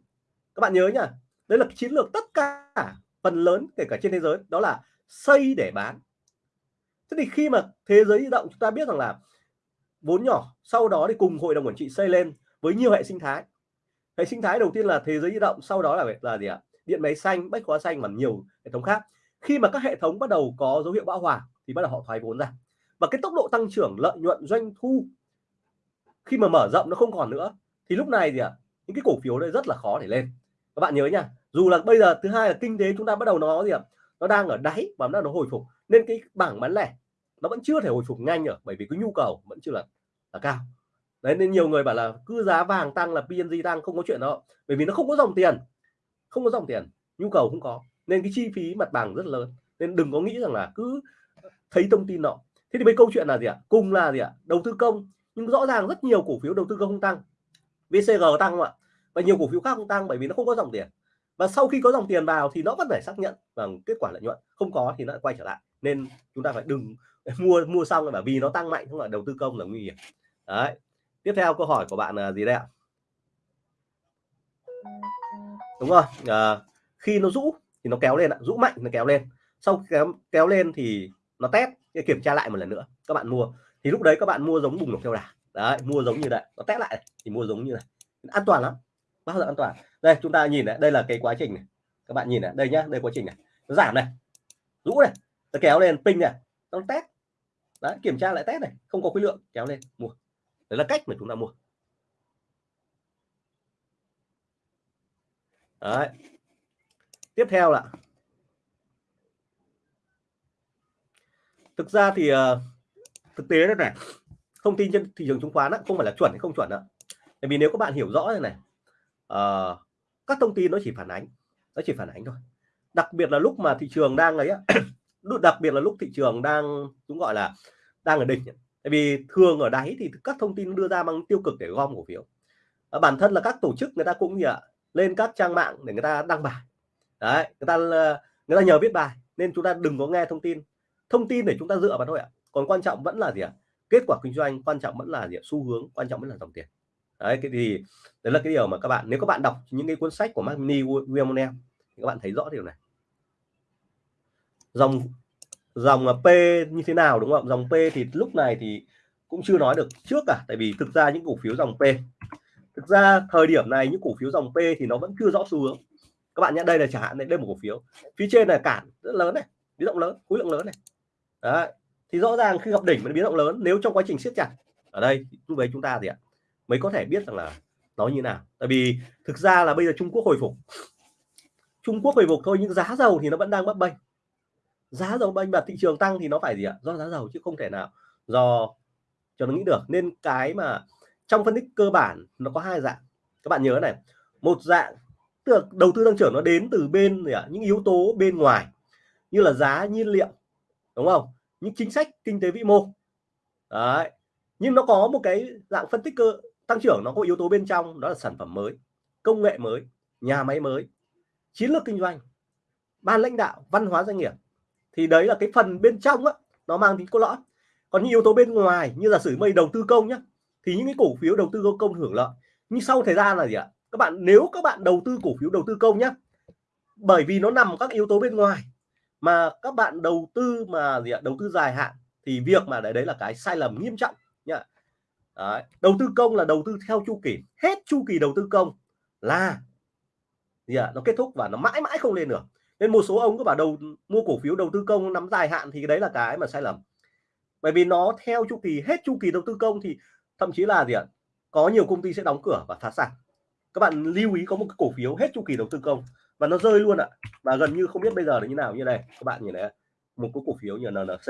Các bạn nhớ nhá đấy là chiến lược tất cả phần lớn kể cả trên thế giới đó là xây để bán. Thế thì khi mà thế giới di động chúng ta biết rằng là vốn nhỏ sau đó thì cùng hội đồng quản trị xây lên với nhiều hệ sinh thái. Hệ sinh thái đầu tiên là thế giới di động sau đó là là gì ạ? Điện máy xanh, bách hóa xanh và nhiều hệ thống khác. Khi mà các hệ thống bắt đầu có dấu hiệu bão hòa thì bắt đầu họ thoái vốn ra. Và cái tốc độ tăng trưởng lợi nhuận doanh thu khi mà mở rộng nó không còn nữa, thì lúc này gì ạ? Những cái cổ phiếu đây rất là khó để lên. Các bạn nhớ nha, dù là bây giờ thứ hai là kinh tế chúng ta bắt đầu nó gì ạ? Nó đang ở đáy và nó hồi phục. Nên cái bảng bán lẻ nó vẫn chưa thể hồi phục nhanh được, bởi vì cái nhu cầu vẫn chưa là là cao. Đấy, nên nhiều người bảo là cứ giá vàng tăng là PNG tăng, không có chuyện đó. Bởi vì nó không có dòng tiền không có dòng tiền, nhu cầu không có, nên cái chi phí mặt bằng rất lớn. Nên đừng có nghĩ rằng là cứ thấy thông tin nọ. Thế thì mấy câu chuyện là gì ạ? Cùng là gì ạ? Đầu tư công, nhưng rõ ràng rất nhiều cổ phiếu đầu tư công không tăng. VCG tăng không ạ? Và nhiều cổ phiếu khác không tăng bởi vì nó không có dòng tiền. Và sau khi có dòng tiền vào thì nó vẫn phải xác nhận bằng kết quả lợi nhuận. Không có thì nó quay trở lại. Nên chúng ta phải đừng mua mua xong bởi vì nó tăng mạnh, không là đầu tư công là nguy hiểm. Đấy. Tiếp theo câu hỏi của bạn là gì đây ạ? Đúng rồi à, khi nó rũ thì nó kéo lên ạ rũ mạnh nó kéo lên. Sau kéo kéo lên thì nó test kiểm tra lại một lần nữa các bạn mua. Thì lúc đấy các bạn mua giống bùng nổ theo đà. Đấy mua giống như vậy nó test lại thì mua giống như này. An toàn lắm bao giờ an toàn. Đây chúng ta nhìn này đây là cái quá trình này. Các bạn nhìn này đây nhá đây quá trình này. Nó giảm này rũ này nó kéo lên pin này nó test. Đấy kiểm tra lại test này không có khối lượng kéo lên mua. Đấy là cách mà chúng ta mua. Đấy. Tiếp theo là thực ra thì uh, thực tế đó này thông tin trên thị trường chứng khoán á, không phải là chuẩn hay không chuẩn ạ bởi vì nếu các bạn hiểu rõ này này uh, các thông tin nó chỉ phản ánh nó chỉ phản ánh thôi. Đặc biệt là lúc mà thị trường đang ấy á đặc biệt là lúc thị trường đang chúng gọi là đang ở đỉnh tại vì thường ở đáy thì các thông tin đưa ra mang tiêu cực để gom cổ phiếu. À, bản thân là các tổ chức người ta cũng như lên các trang mạng để người ta đăng bài. Đấy, người ta ờ, người ta nhờ viết bài, nên chúng ta đừng có nghe thông tin. Thông tin để chúng ta dựa vào thôi ạ. Còn quan trọng vẫn là gì ạ? Kết quả kinh doanh quan trọng vẫn là gì ạ? Xu hướng quan trọng vẫn là dòng tiền. Đấy, cái gì đấy là cái điều mà các bạn, nếu các bạn đọc những cái cuốn sách của Magni William thì các bạn thấy rõ điều này. Dòng dòng ờ, P như thế nào, đúng không? Dòng P thì lúc này thì cũng chưa nói được trước cả, tại vì thực ra những cổ phiếu dòng P thực ra thời điểm này những cổ phiếu dòng P thì nó vẫn chưa rõ xu hướng. Các bạn nhé đây là chẳng hạn đây, là một cổ phiếu. Phía trên là cản rất lớn này biến động lớn khối lượng lớn này. Đấy thì rõ ràng khi gặp đỉnh biến động lớn nếu trong quá trình siết chặt ở đây lúc đấy chúng ta gì ạ mới có thể biết rằng là nó như nào. Tại vì thực ra là bây giờ Trung Quốc hồi phục. Trung Quốc hồi phục thôi nhưng giá dầu thì nó vẫn đang bấp bênh. Giá dầu bênh và thị trường tăng thì nó phải gì ạ do giá dầu chứ không thể nào do cho nó nghĩ được. Nên cái mà trong phân tích cơ bản, nó có hai dạng. Các bạn nhớ này, một dạng, tức đầu tư tăng trưởng nó đến từ bên gì ạ? Những yếu tố bên ngoài, như là giá, nhiên liệu, đúng không? Những chính sách kinh tế vĩ mô. Đấy, nhưng nó có một cái dạng phân tích cơ, tăng trưởng, nó có yếu tố bên trong, đó là sản phẩm mới, công nghệ mới, nhà máy mới, chiến lược kinh doanh, ban lãnh đạo, văn hóa doanh nghiệp. Thì đấy là cái phần bên trong á, nó mang tính cốt lõi. Còn những yếu tố bên ngoài, như là sử mây đầu tư công nhé thì những cái cổ phiếu đầu tư công hưởng lợi. Nhưng sau thời gian là gì ạ? Các bạn, nếu các bạn đầu tư cổ phiếu đầu tư công nhé bởi vì nó nằm các yếu tố bên ngoài, mà các bạn đầu tư mà gì ạ? Đầu tư dài hạn, thì việc mà đấy đấy là cái sai lầm nghiêm trọng nhá. Đấy. đầu tư công là đầu tư theo chu kỳ. Hết chu kỳ đầu tư công là gì ạ? Nó kết thúc và nó mãi mãi không lên được. Nên một số ông cứ bảo đầu, mua cổ phiếu đầu tư công nắm dài hạn thì đấy là cái mà sai lầm. Bởi vì nó theo chu kỳ, hết chu kỳ đầu tư công thì thậm chí là gì ạ? Có nhiều công ty sẽ đóng cửa và phá sản. Các bạn lưu ý có một cái cổ phiếu hết chu kỳ đầu tư công và nó rơi luôn ạ. Và gần như không biết bây giờ là như nào. Như này các bạn nhìn này một cái cổ phiếu như NNC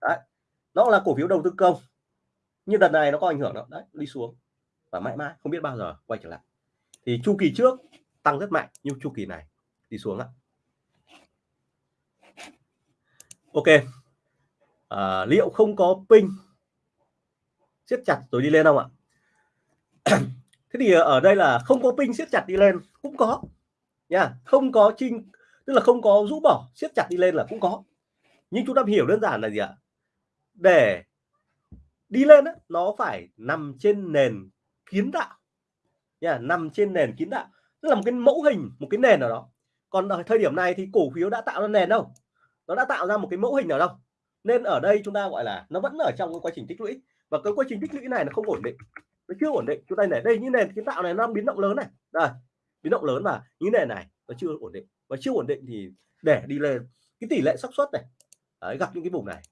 đấy. Nó là cổ phiếu đầu tư công. Nhưng đợt này nó có ảnh hưởng đó. Đấy đi xuống. Và mãi mãi không biết bao giờ quay trở lại. Thì chu kỳ trước tăng rất mạnh nhưng chu kỳ này đi xuống ạ. Ok. À, liệu không có pin siết chặt rồi đi lên không ạ? Thế thì ờ, ở đây là không có pin siết chặt đi lên cũng có nha. Không có trinh tức là không có rũ bỏ siết chặt đi lên là cũng có. Nhưng chúng ta hiểu đơn giản là gì ạ? Để đi lên đó, nó phải nằm trên nền kiến tạo nha. Nằm trên nền kiến tạo. Tức là một cái mẫu hình một cái nền nào đó. Còn ở thời điểm này thì cổ phiếu đã tạo ra nền đâu? Nó đã tạo ra một cái mẫu hình nào đâu? Nên ở đây chúng ta gọi là nó vẫn ở trong cái quá trình tích lũy và cái quá trình tích lũy này nó không ổn định. Nó chưa ổn định. Chúng ta này, đây như nền kiến tạo này nó biến động lớn này. Đây biến động lớn và như nền này nó chưa ổn định. Và chưa ổn định thì để đi lên cái tỷ lệ xác suất này. Đấy, gặp những cái vùng này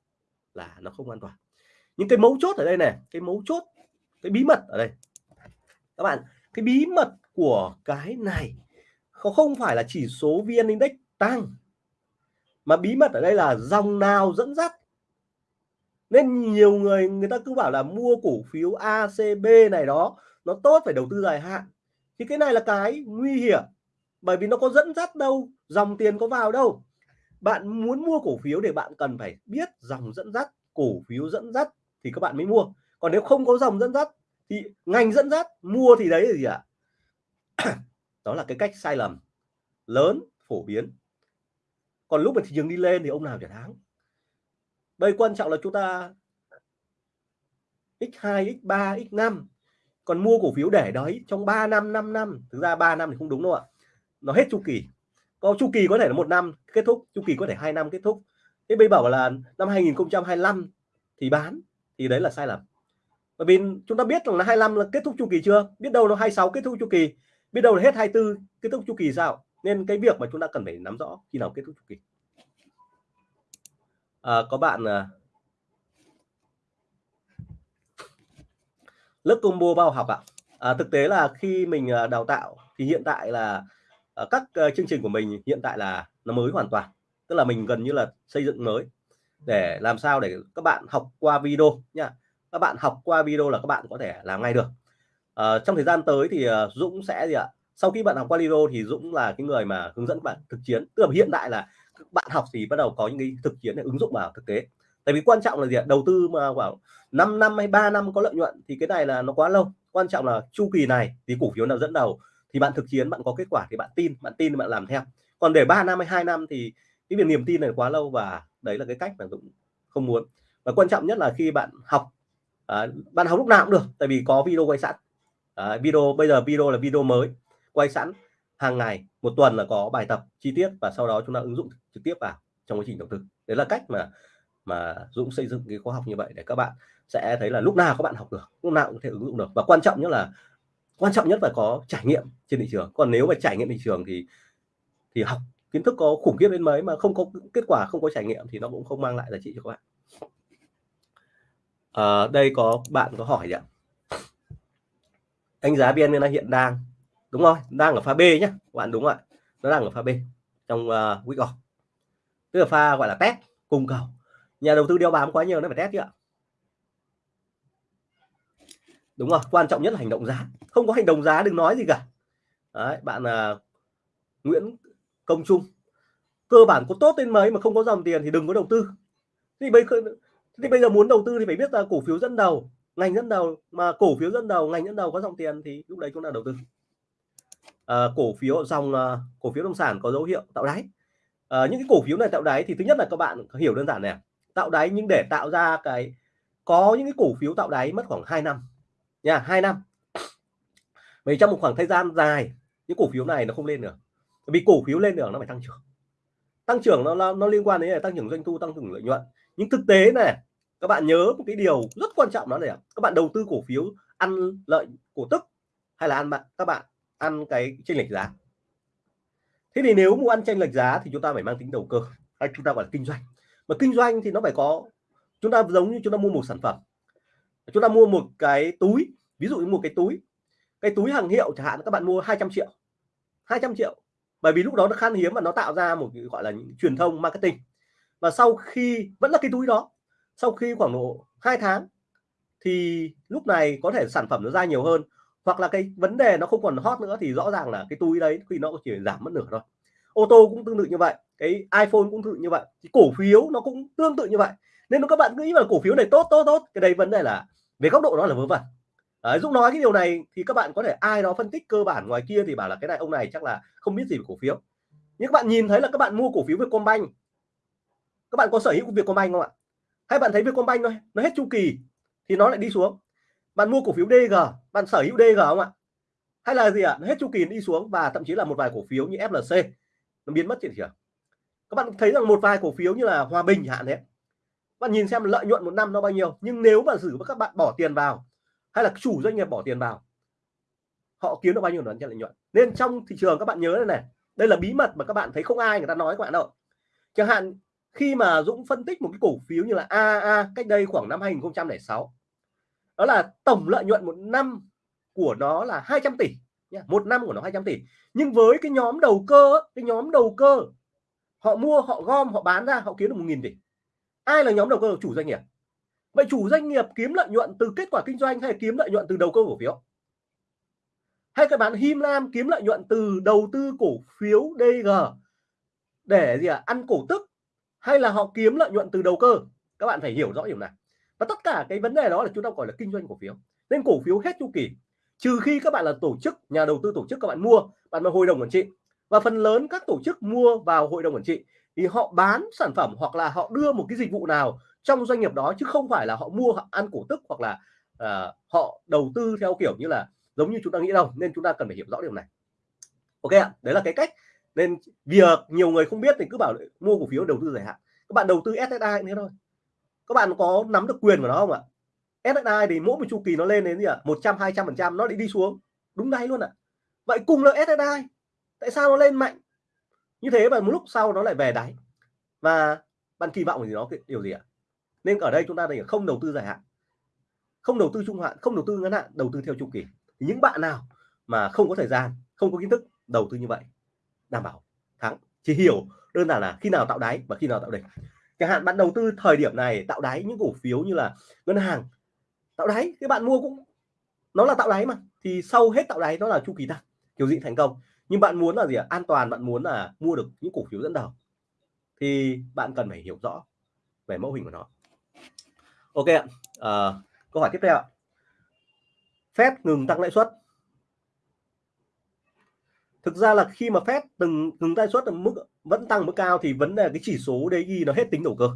là nó không an toàn. Những cái mấu chốt ở đây này cái mấu chốt cái bí mật ở đây. Các bạn cái bí mật của cái này không phải là chỉ số vn index tăng mà bí mật ở đây là dòng nào dẫn dắt nên nhiều người người ta cứ bảo là mua cổ phiếu ACB này đó, nó tốt phải đầu tư dài hạn. Thì cái này là cái nguy hiểm, bởi vì nó có dẫn dắt đâu, dòng tiền có vào đâu. Bạn muốn mua cổ phiếu để bạn cần phải biết dòng dẫn dắt, cổ phiếu dẫn dắt thì các bạn mới mua. Còn nếu không có dòng dẫn dắt thì ngành dẫn dắt, mua thì đấy là gì ạ? Đó là cái cách sai lầm lớn, phổ biến. Còn lúc mà thị trường đi lên thì ông nào trả thắng đây quan trọng là chúng ta x2 x3 x5 còn mua cổ phiếu để đấy trong 3 năm 5 năm. Thực ra 3 năm thì không đúng đâu ạ. Nó hết chu kỳ. Có chu kỳ có thể là một năm kết thúc, chu kỳ có thể hai năm kết thúc. Thế bây bảo là năm 2025 thì bán, thì đấy là sai lầm. Bởi vì chúng ta biết rằng là 25 là kết thúc chu kỳ chưa? Biết đâu nó 26 kết thúc chu kỳ. Biết đâu là hết 24 kết thúc chu kỳ sao? Nên cái việc mà chúng ta cần phải nắm rõ khi nào kết thúc chu kỳ à, có bạn à, lớp combo bao học ạ. À, thực tế là khi mình à, đào tạo thì hiện tại là à, các chương trình của mình hiện tại là nó mới hoàn toàn. Tức là mình gần như là xây dựng mới. Để làm sao để các bạn học qua video nha. Các bạn học qua video là các bạn có thể làm ngay được. À, trong thời gian tới thì Dũng sẽ gì ạ? Sau khi bạn học qua video thì Dũng là cái người mà hướng dẫn bạn thực chiến. Tức là hiện tại là bạn học thì bắt đầu có những cái thực chiến để ứng dụng vào thực tế. Tại vì quan trọng là gì ạ? Đầu tư mà khoảng 5 năm hay 3 năm có lợi nhuận thì cái này là nó quá lâu. Quan trọng là chu kỳ này thì cổ phiếu nào dẫn đầu. Thì bạn thực chiến bạn có kết quả thì bạn tin bạn tin bạn làm theo. Còn để 3 năm hay hai năm thì cái việc niềm tin này quá lâu và đấy là cái cách mà Dũng không muốn. Và quan trọng nhất là khi bạn học à, bạn học lúc nào cũng được tại vì có video quay sẵn. À, video bây giờ video là video mới quay sẵn hàng ngày một tuần là có bài tập chi tiết và sau đó chúng ta ứng dụng trực tiếp vào trong quá trình đầu tư đấy là cách mà mà Dũng xây dựng cái khóa học như vậy để các bạn sẽ thấy là lúc nào các bạn học được lúc nào cũng có thể ứng dụng được. Và quan trọng nhất là quan trọng nhất phải có trải nghiệm trên thị trường. Còn nếu mà trải nghiệm thị trường thì thì học kiến thức có khủng khiếp đến mấy mà không có kết quả không có trải nghiệm thì nó cũng không mang lại giá trị cho các bạn. À, đây có bạn có hỏi ạ? Đánh giá vn hiện đang đúng rồi đang ở pha B nhé bạn đúng rồi nó đang ở pha B trong uh, week off. Tức là pha gọi là test cùng cầu. Nhà đầu tư đeo bám quá nhiều nó phải test chứ ạ. Đúng rồi quan trọng nhất là hành động giá. Không có hành động giá đừng nói gì cả. Đấy, bạn uh, Nguyễn Công Trung. Cơ bản có tốt đến mấy mà không có dòng tiền thì đừng có đầu tư. Thì bây thì bây giờ muốn đầu tư thì phải biết là cổ phiếu dẫn đầu ngành dẫn đầu. Mà cổ phiếu dẫn đầu ngành dẫn đầu có dòng tiền thì lúc đấy chúng ta đầu tư. Ờ, cổ phiếu dòng uh, cổ phiếu nông sản có dấu hiệu tạo đáy. Uh, những cái cổ phiếu này tạo đáy thì thứ nhất là các bạn hiểu đơn giản này tạo đáy nhưng để tạo ra cái có những cái cổ phiếu tạo đáy mất khoảng 2 năm nha hai năm. Vì trong một khoảng thời gian dài những cổ phiếu này nó không lên được. Vì cổ phiếu lên được nó phải tăng trưởng. Tăng trưởng nó nó, nó liên quan đến là tăng trưởng doanh thu tăng trưởng lợi nhuận. Nhưng thực tế này các bạn nhớ một cái điều rất quan trọng đó là các bạn đầu tư cổ phiếu ăn lợi cổ tức hay là ăn bạn các bạn ăn cái chênh lệch giá. Thế thì nếu muốn ăn chênh lệch giá thì chúng ta phải mang tính đầu cơ, hay chúng ta gọi là kinh doanh. Mà kinh doanh thì nó phải có, chúng ta giống như chúng ta mua một sản phẩm. Chúng ta mua một cái túi, ví dụ như một cái túi. Cái túi hàng hiệu chẳng hạn, các bạn mua 200 triệu 200 triệu. Bởi vì lúc đó nó khan hiếm và nó tạo ra một cái gọi là những truyền thông marketing. Và sau khi, vẫn là cái túi đó, sau khi khoảng độ hai tháng thì lúc này có thể sản phẩm nó ra nhiều hơn hoặc là cái vấn đề nó không còn hot nữa thì rõ ràng là cái túi đấy khi nó chỉ giảm mất nửa thôi. Ô tô cũng tương tự như vậy cái iPhone cũng tương tự như vậy thì cổ phiếu nó cũng tương tự như vậy. Nên các bạn nghĩ là cổ phiếu này tốt tốt tốt cái đấy vấn đề là về góc độ đó là vớ vẩn. À, Dũng nói cái điều này thì các bạn có thể ai đó phân tích cơ bản ngoài kia thì bảo là cái này ông này chắc là không biết gì về cổ phiếu. Nhưng các bạn nhìn thấy là các bạn mua cổ phiếu Vietcombank. Các bạn có sở hữu Vietcombank không ạ? Hay bạn thấy Vietcombank thôi nó hết chu kỳ thì nó lại đi xuống bạn mua cổ phiếu DG bạn sở hữu DG không ạ? Hay là gì ạ? Hết chu kỳ đi xuống và thậm chí là một vài cổ phiếu như FLC nó biến mất trên thị trường. Các bạn thấy rằng một vài cổ phiếu như là Hòa Bình hạn đấy. Bạn nhìn xem lợi nhuận một năm nó bao nhiêu. Nhưng nếu mà giữ các bạn bỏ tiền vào, hay là chủ doanh nghiệp bỏ tiền vào, họ kiếm được bao nhiêu lợi nhuận. Nên trong thị trường các bạn nhớ đây này, đây là bí mật mà các bạn thấy không ai người ta nói các bạn đâu. Chẳng hạn khi mà Dũng phân tích một cái cổ phiếu như là AAA cách đây khoảng năm 2006 đó là tổng lợi nhuận một năm của nó là 200 tỷ nha một năm của nó 200 tỷ. Nhưng với cái nhóm đầu cơ cái nhóm đầu cơ họ mua họ gom họ bán ra họ kiếm được một nghìn tỷ. Ai là nhóm đầu cơ? Chủ doanh nghiệp. Vậy chủ doanh nghiệp kiếm lợi nhuận từ kết quả kinh doanh hay kiếm lợi nhuận từ đầu cơ cổ phiếu? Hay các bạn Him Lam kiếm lợi nhuận từ đầu tư cổ phiếu DG để gì à, ăn cổ tức? Hay là họ kiếm lợi nhuận từ đầu cơ? Các bạn phải hiểu rõ điều này và tất cả cái vấn đề đó là chúng ta gọi là kinh doanh cổ phiếu. Nên cổ phiếu hết chu kỳ. Trừ khi các bạn là tổ chức nhà đầu tư tổ chức các bạn mua bạn vào hội đồng quản trị. Và phần lớn các tổ chức mua vào hội đồng quản trị thì họ bán sản phẩm hoặc là họ đưa một cái dịch vụ nào trong doanh nghiệp đó chứ không phải là họ mua họ ăn cổ tức hoặc là uh, họ đầu tư theo kiểu như là giống như chúng ta nghĩ đâu. Nên chúng ta cần phải hiểu rõ điều này. Ok ạ đấy là cái cách. Nên việc nhiều người không biết thì cứ bảo mua cổ phiếu đầu tư dài hạn. Các bạn đầu tư SSI nữa thôi các bạn có nắm được quyền của nó không ạ? SSI thì mỗi một chu kỳ nó lên đến gì ạ? một trăm, hai trăm phần trăm, nó lại đi xuống. Đúng ngay luôn ạ. Vậy cùng là SSI tại sao nó lên mạnh? Như thế và một lúc sau nó lại về đáy. Và bạn kỳ vọng gì nó điều gì ạ? Nên ở đây chúng ta phải không đầu tư dài hạn. Không đầu tư trung hạn, không đầu tư ngắn hạn, đầu tư theo chu kỳ. Thì những bạn nào mà không có thời gian, không có kiến thức, đầu tư như vậy, đảm bảo, thắng. Chỉ hiểu đơn giản là khi nào tạo đáy và khi nào tạo đỉnh chẳng hạn bạn đầu tư thời điểm này tạo đáy những cổ phiếu như là ngân hàng tạo đáy các bạn mua cũng nó là tạo đáy mà thì sau hết tạo đáy nó là chu kỳ tăng kiểu gì thành công. Nhưng bạn muốn là gì ạ? An toàn bạn muốn là mua được những cổ phiếu dẫn đầu thì bạn cần phải hiểu rõ về mẫu hình của nó. Ok ạ à, câu hỏi tiếp theo ạ. Fed ngừng tăng lãi suất thực ra là khi mà Fed từng ngừng lãi suất ở mức, vẫn tăng mức cao thì vấn đề cái chỉ số đấy ghi nó hết tính đầu cơ.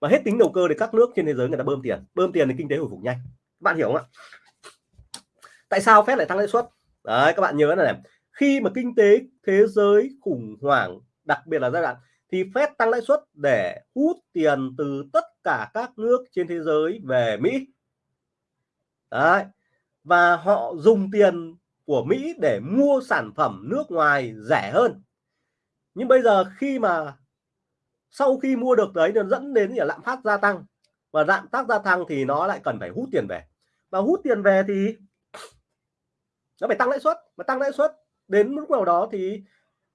Và hết tính đầu cơ thì các nước trên thế giới người ta bơm tiền bơm tiền thì kinh tế hồi phục nhanh. Bạn hiểu không ạ? Tại sao Fed lại tăng lãi suất? Đấy, các bạn nhớ này, khi mà kinh tế thế giới khủng hoảng, đặc biệt là giai đoạn, thì Fed tăng lãi suất để hút tiền từ tất cả các nước trên thế giới về Mỹ. Đấy, và họ dùng tiền của Mỹ để mua sản phẩm nước ngoài rẻ hơn. Nhưng bây giờ khi mà sau khi mua được đấy, nó dẫn đến là lạm phát gia tăng. Và lạm phát gia tăng thì nó lại cần phải hút tiền về. Và hút tiền về thì nó phải tăng lãi suất. Mà tăng lãi suất đến lúc nào đó thì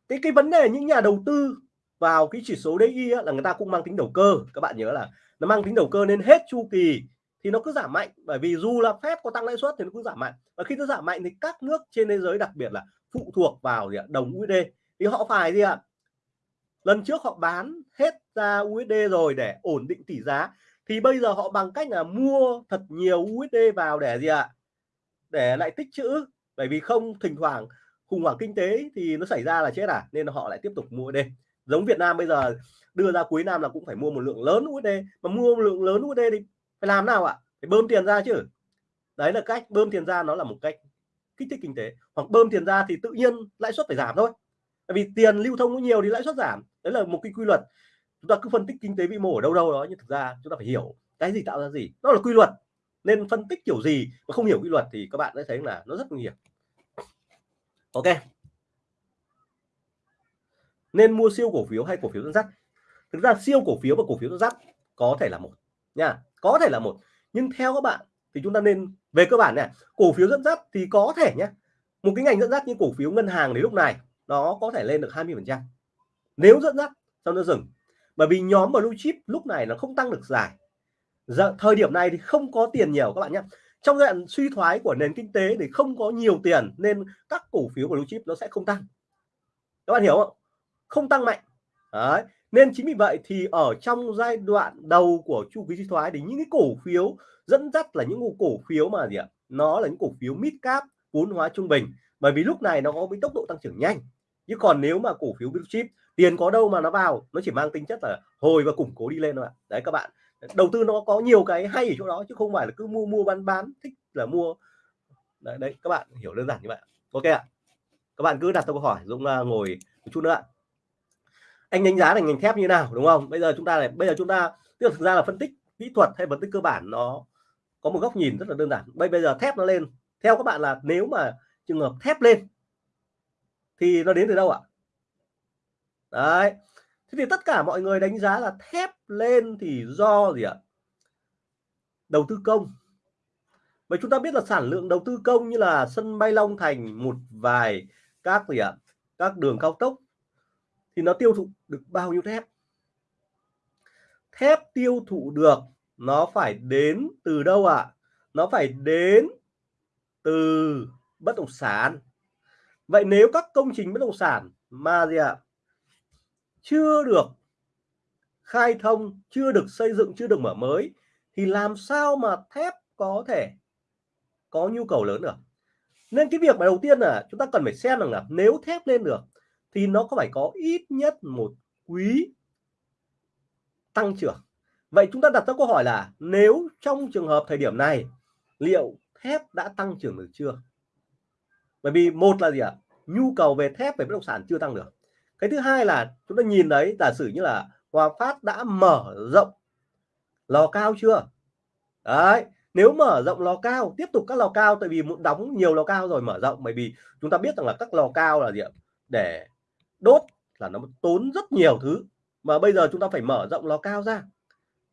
cái cái vấn đề những nhà đầu tư vào cái chỉ số DI là người ta cũng mang tính đầu cơ. Các bạn nhớ là nó mang tính đầu cơ nên hết chu kỳ thì nó cứ giảm mạnh. Bởi vì dù là phép có tăng lãi suất thì nó cũng giảm mạnh. Và khi nó giảm mạnh thì các nước trên thế giới, đặc biệt là phụ thuộc vào gì ạ? đồng USD thì họ phải gì ạ? Lần trước họ bán hết ra USD rồi để ổn định tỷ giá. Thì bây giờ họ bằng cách là mua thật nhiều USD vào để gì ạ? Để lại tích trữ bởi vì không, thỉnh thoảng khủng hoảng kinh tế thì nó xảy ra là chết à? Nên họ lại tiếp tục mua USD giống Việt Nam bây giờ đưa ra cuối năm là cũng phải mua một lượng lớn USD mà mua một lượng lớn USD thì phải làm nào ạ? Phải bơm tiền ra chứ. Đấy là cách, bơm tiền ra nó là một cách kích thích kinh tế. Hoặc bơm tiền ra thì tự nhiên lãi suất phải giảm thôi. Tại vì tiền lưu thông có nhiều thì lãi suất giảm. Đấy là một cái quy luật. Chúng ta cứ phân tích kinh tế vĩ mô ở đâu đâu đó, nhưng thực ra chúng ta phải hiểu cái gì tạo ra gì. Nó là quy luật. Nên phân tích kiểu gì mà không hiểu quy luật thì các bạn sẽ thấy là nó rất nguy hiểm. Ok. Nên mua siêu cổ phiếu hay cổ phiếu dẫn dắt? Thực ra siêu cổ phiếu và cổ phiếu dẫn dắt có thể là một nha có thể là một. Nhưng theo các bạn thì chúng ta nên về cơ bản này cổ phiếu dẫn dắt thì có thể nhé một cái ngành dẫn dắt như cổ phiếu ngân hàng đến lúc này nó có thể lên được 20 phần trăm. Nếu dẫn dắt trong nó dừng. Bởi vì nhóm blue chip lúc này nó không tăng được dài. Giờ, thời điểm này thì không có tiền nhiều các bạn nhé trong giai đoạn suy thoái của nền kinh tế thì không có nhiều tiền nên các cổ phiếu blue chip nó sẽ không tăng. Các bạn hiểu không? Không tăng mạnh. Đấy nên chính vì vậy thì ở trong giai đoạn đầu của chu kỳ suy thoái thì những cái cổ phiếu dẫn dắt là những cổ phiếu mà gì ạ? Nó là những cổ phiếu mid cap vốn hóa trung bình. Bởi vì lúc này nó có cái tốc độ tăng trưởng nhanh. Chứ còn nếu mà cổ phiếu blue chip tiền có đâu mà nó vào nó chỉ mang tính chất là hồi và củng cố đi lên thôi ạ. Đấy các bạn. Đầu tư nó có nhiều cái hay ở chỗ đó chứ không phải là cứ mua mua bán bán thích là mua. Đấy, đấy các bạn hiểu đơn giản như vậy ok ạ. Các bạn cứ đặt câu hỏi Dũng uh, à, ngồi một chút nữa ạ anh đánh giá là ngành thép như nào, đúng không? Bây giờ chúng ta này bây giờ chúng ta, tức là thực ra là phân tích kỹ thuật hay phân tích cơ bản nó có một góc nhìn rất là đơn giản. Bây bây giờ thép nó lên, theo các bạn là nếu mà trường hợp thép lên thì nó đến từ đâu ạ? Đấy. Thế thì tất cả mọi người đánh giá là thép lên thì do gì ạ? Đầu tư công. Vậy chúng ta biết là sản lượng đầu tư công như là sân bay Long Thành, một vài các gì ạ? Các đường cao tốc thì nó tiêu thụ được bao nhiêu thép thép tiêu thụ được nó phải đến từ đâu ạ à? nó phải đến từ bất động sản vậy nếu các công trình bất động sản mà gì ạ à? chưa được khai thông, chưa được xây dựng, chưa được mở mới, thì làm sao mà thép có thể có nhu cầu lớn được nên cái việc mà đầu tiên là chúng ta cần phải xem rằng là nếu thép lên được thì nó có phải có ít nhất một quý tăng trưởng? Vậy chúng ta đặt ra câu hỏi là nếu trong trường hợp thời điểm này, liệu thép đã tăng trưởng được chưa? Bởi vì một là gì ạ? Nhu cầu về thép về bất động sản chưa tăng được. Cái thứ hai là chúng ta nhìn đấy giả sử như là Hòa Phát đã mở rộng lò cao chưa? Đấy, nếu mở rộng lò cao, tiếp tục các lò cao, tại vì muốn đóng nhiều lò cao rồi, mở rộng, bởi vì chúng ta biết rằng là các lò cao là gì ạ? Để đốt là nó tốn rất nhiều thứ mà bây giờ chúng ta phải mở rộng lò cao ra.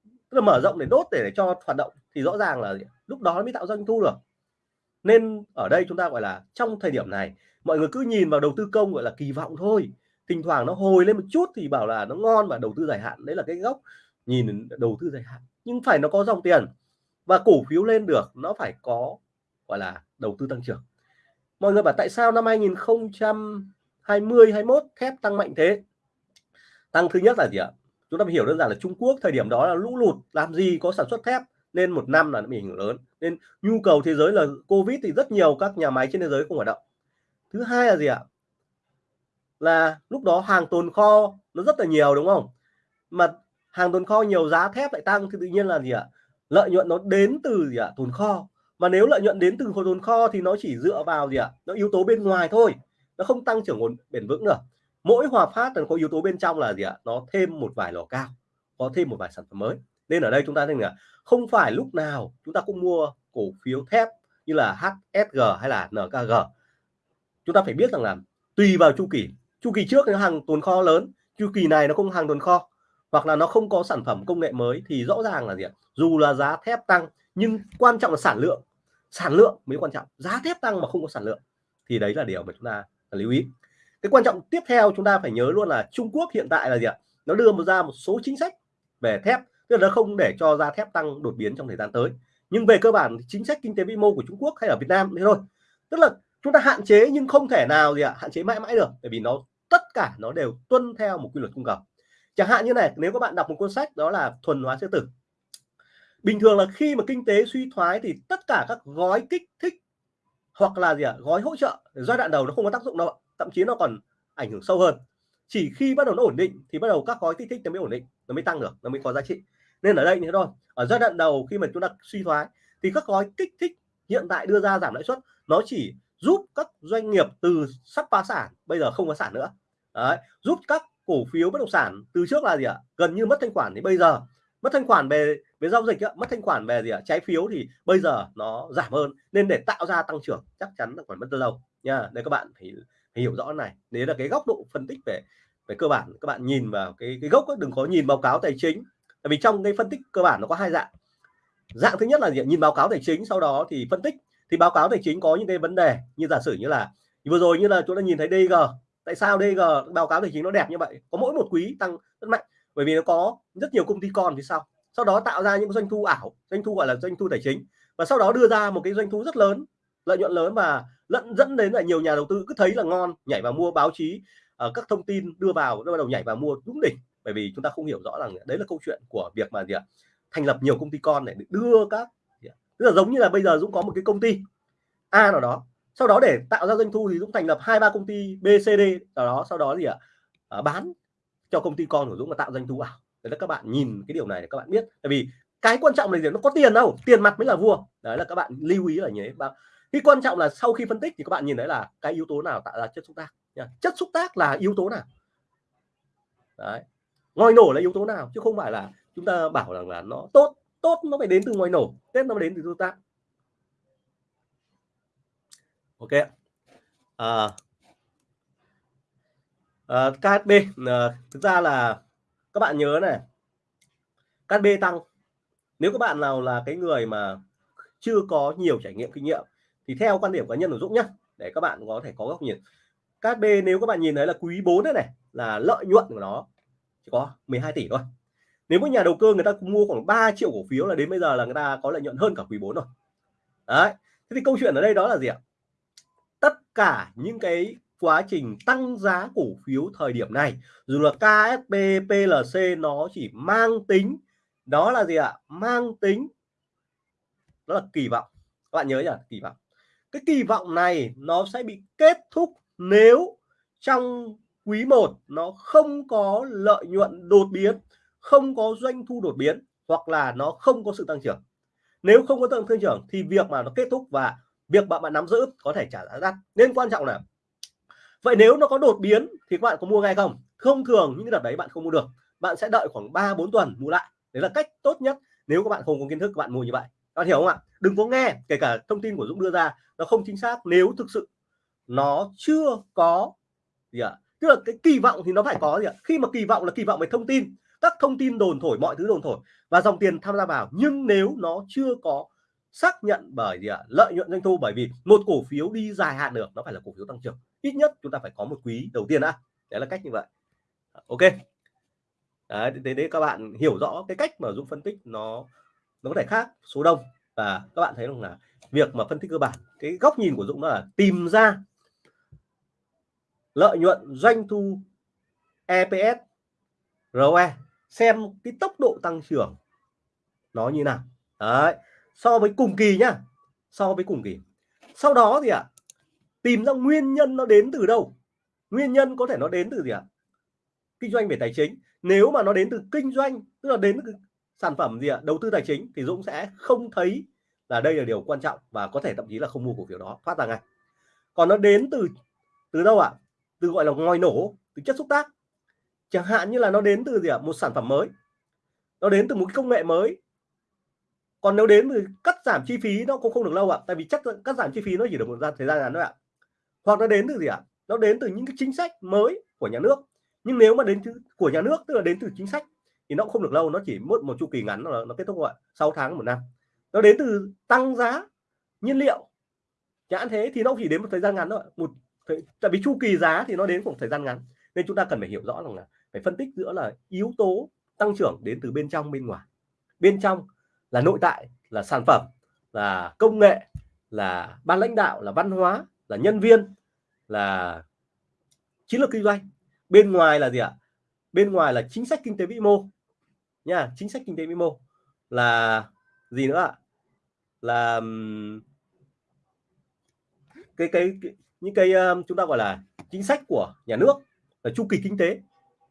Tức là mở rộng để đốt để, để cho hoạt động thì rõ ràng là lúc đó mới tạo doanh thu được. Nên ở đây chúng ta gọi là trong thời điểm này mọi người cứ nhìn vào đầu tư công gọi là kỳ vọng thôi. Thỉnh thoảng nó hồi lên một chút thì bảo là nó ngon và đầu tư dài hạn đấy là cái gốc. Nhìn đầu tư dài hạn nhưng phải nó có dòng tiền. Và cổ phiếu lên được nó phải có gọi là đầu tư tăng trưởng. Mọi người bảo tại sao năm 2020 21 thép tăng mạnh thế. Tăng thứ nhất là gì ạ? Chúng ta hiểu đơn giản là Trung Quốc thời điểm đó là lũ lụt, làm gì có sản xuất thép nên một năm là nó bị ảnh hưởng lớn. Nên nhu cầu thế giới là Covid thì rất nhiều các nhà máy trên thế giới không hoạt động. Thứ hai là gì ạ? Là lúc đó hàng tồn kho nó rất là nhiều, đúng không? Mà hàng tồn kho nhiều giá thép lại tăng thì tự nhiên là gì ạ? Lợi nhuận nó đến từ gì ạ? Tồn kho. Mà nếu lợi nhuận đến từ tồn kho thì nó chỉ dựa vào gì ạ? Nó yếu tố bên ngoài thôi nó không tăng trưởng ổn bền vững nữa. Mỗi hòa phát là có yếu tố bên trong là gì ạ? Nó thêm một vài lò cao, có thêm một vài sản phẩm mới. Nên ở đây chúng ta thấy là không phải lúc nào chúng ta cũng mua cổ phiếu thép như là HSG hay là NKG chúng ta phải biết rằng là tùy vào chu kỳ. Chu kỳ trước nó hàng tồn kho lớn, chu kỳ này nó không hàng tồn kho. Hoặc là nó không có sản phẩm công nghệ mới thì rõ ràng là gì ạ? Dù là giá thép tăng, nhưng quan trọng là sản lượng. Sản lượng mới quan trọng. Giá thép tăng mà không có sản lượng. Thì đấy là điều mà chúng ta lưu ý. Cái quan trọng tiếp theo chúng ta phải nhớ luôn là Trung Quốc hiện tại là gì ạ? Nó đưa ra một số chính sách về thép, tức là nó không để cho giá thép tăng đột biến trong thời gian tới. Nhưng về cơ bản chính sách kinh tế vĩ mô của Trung Quốc hay ở Việt Nam thế thôi. Tức là chúng ta hạn chế nhưng không thể nào gì ạ, hạn chế mãi mãi được, bởi vì nó, tất cả nó đều tuân theo một quy luật cung cầu. Chẳng hạn như này, nếu các bạn đọc một cuốn sách đó là thuần hóa sư tử. Bình thường là khi mà kinh tế suy thoái thì tất cả các gói kích thích hoặc là gì ạ gói hỗ trợ giai đoạn đầu nó không có tác dụng đâu thậm chí nó còn ảnh hưởng sâu hơn. Chỉ khi bắt đầu nó ổn định thì bắt đầu các gói kích thích nó mới ổn định nó mới tăng được nó mới có giá trị. Nên ở đây như thế thôi ở giai đoạn đầu khi mà chúng ta suy thoái thì các gói kích thích hiện tại đưa ra giảm lãi suất nó chỉ giúp các doanh nghiệp từ sắp phá sản bây giờ không có sản nữa. Đấy, giúp các cổ phiếu bất động sản từ trước là gì ạ gần như mất thanh khoản thì bây giờ mất thanh khoản về về giao dịch mất thanh khoản về gì ạ? Trái phiếu thì bây giờ nó giảm hơn nên để tạo ra tăng trưởng chắc chắn là còn mất lâu nha. Đây các bạn phải, phải hiểu rõ này. Đấy là cái góc độ phân tích về về cơ bản. Các bạn nhìn vào cái cái gốc ấy, đừng có nhìn báo cáo tài chính. Tại vì trong cái phân tích cơ bản nó có hai dạng. Dạng thứ nhất là gì nhìn báo cáo tài chính sau đó thì phân tích. Thì báo cáo tài chính có những cái vấn đề như giả sử như là vừa rồi như là chúng ta nhìn thấy DG tại sao DG báo cáo tài chính nó đẹp như vậy? Có mỗi một quý tăng rất mạnh bởi vì nó có rất nhiều công ty con phía sau sau đó tạo ra những doanh thu ảo doanh thu gọi là doanh thu tài chính. Và sau đó đưa ra một cái doanh thu rất lớn lợi nhuận lớn và lẫn dẫn đến là nhiều nhà đầu tư cứ thấy là ngon nhảy vào mua báo chí ở các thông tin đưa vào bắt đầu nhảy vào mua đúng đỉnh. Bởi vì chúng ta không hiểu rõ rằng đấy là câu chuyện của việc mà gì ạ? Thành lập nhiều công ty con để đưa các tức là giống như là bây giờ Dũng có một cái công ty A nào đó sau đó để tạo ra doanh thu thì Dũng thành lập hai ba công ty BCD nào đó sau đó gì ạ? À, bán cho công ty con của Dũng là tạo doanh thu ảo đấy là các bạn nhìn cái điều này để các bạn biết. Tại vì cái quan trọng là gì? Nó có tiền đâu tiền mặt mới là vua. Đấy là các bạn lưu ý là nhé bạn cái quan trọng là sau khi phân tích thì các bạn nhìn thấy là cái yếu tố nào tạo ra chất xúc tác chất xúc tác là yếu tố nào? Đấy. Ngoài nổ là yếu tố nào? Chứ không phải là chúng ta bảo rằng là nó tốt tốt nó phải đến từ ngoài nổ tết nó phải đến từ tương tác. Ok à, uh, KHB uh, thực ra là các bạn nhớ này KHB tăng. Nếu các bạn nào là cái người mà chưa có nhiều trải nghiệm kinh nghiệm thì theo quan điểm cá nhân của Dũng nhá để các bạn có thể có góc nhìn. KHB nếu các bạn nhìn thấy là quý 4 này, này là lợi nhuận của nó chỉ có 12 tỷ thôi. Nếu một nhà đầu cơ người ta mua khoảng 3 triệu cổ phiếu là đến bây giờ là người ta có lợi nhuận hơn cả quý 4 rồi. Đấy thế thì câu chuyện ở đây đó là gì ạ? Tất cả những cái quá trình tăng giá cổ phiếu thời điểm này. Dù là KSP PLC nó chỉ mang tính, đó là gì ạ? Mang tính đó là kỳ vọng. Các bạn nhớ nhỉ, kỳ vọng. Cái kỳ vọng này nó sẽ bị kết thúc nếu trong quý 1 nó không có lợi nhuận đột biến, không có doanh thu đột biến, hoặc là nó không có sự tăng trưởng. Nếu không có tăng trưởng thì việc mà nó kết thúc và việc bạn bạn nắm giữ có thể trả giá đắt. Nên quan trọng là vậy nếu nó có đột biến thì các bạn có mua ngay không? Không thường, những đợt đấy bạn không mua được. Bạn sẽ đợi khoảng 3 4 tuần mua lại. Đấy là cách tốt nhất. Nếu các bạn không có kiến thức, các bạn mua như vậy. Các bạn hiểu không ạ? Đừng có nghe, kể cả thông tin của Dũng đưa ra, nó không chính xác nếu thực sự nó chưa có gì ạ? Tức là cái kỳ vọng thì nó phải có gì ạ? Khi mà kỳ vọng là kỳ vọng về thông tin. Các thông tin đồn thổi, mọi thứ đồn thổi và dòng tiền tham gia vào. Nhưng nếu nó chưa có xác nhận bởi gì ạ? Lợi nhuận doanh thu, bởi vì một cổ phiếu đi dài hạn được, nó phải là cổ phiếu tăng trưởng ít nhất chúng ta phải có một quý đầu tiên đã. Đấy là cách như vậy. Ok. Đấy, thế đấy các bạn hiểu rõ cái cách mà dũng phân tích nó nó có thể khác số đông. Và các bạn thấy rằng là việc mà phân tích cơ bản cái góc nhìn của dũng đó là tìm ra lợi nhuận doanh thu EPS ROE xem cái tốc độ tăng trưởng nó như nào. Đấy so với cùng kỳ nhá. So với cùng kỳ. Sau đó thì ạ à, tìm ra nguyên nhân nó đến từ đâu nguyên nhân có thể nó đến từ gì ạ à? kinh doanh về tài chính nếu mà nó đến từ kinh doanh, tức là đến từ sản phẩm gì ạ à? đầu tư tài chính, thì Dũng sẽ không thấy là đây là điều quan trọng và có thể thậm chí là không mua cổ phiếu đó thoát ra ngay còn nó đến từ từ đâu ạ à? từ gọi là ngòi nổ, từ chất xúc tác chẳng hạn như là nó đến từ gì ạ à? một sản phẩm mới nó đến từ một công nghệ mới còn nếu đến từ cắt giảm chi phí, nó cũng không được lâu ạ à. tại vì chắc cắt giảm chi phí nó chỉ được một thời gian ngắn thôi ạ à hoặc nó đến từ gì ạ? À? nó đến từ những cái chính sách mới của nhà nước. Nhưng nếu mà đến từ của nhà nước tức là đến từ chính sách thì nó cũng không được lâu nó chỉ mất một chu kỳ ngắn nó, nó kết thúc gọi 6 tháng một năm. Nó đến từ tăng giá nhiên liệu. Chẳng thế thì nó chỉ đến một thời gian ngắn thôi một tại vì chu kỳ giá thì nó đến một thời gian ngắn. Nên chúng ta cần phải hiểu rõ rằng là phải phân tích giữa là yếu tố tăng trưởng đến từ bên trong bên ngoài. Bên trong là nội tại là sản phẩm là công nghệ là ban lãnh đạo là văn hóa là nhân viên là chiến lược kinh doanh. Bên ngoài là gì ạ? Bên ngoài là chính sách kinh tế vĩ mô. Nha chính sách kinh tế vĩ mô. Là gì nữa ạ? Là cái cái, cái những cái um, chúng ta gọi là chính sách của nhà nước là chu kỳ kinh tế.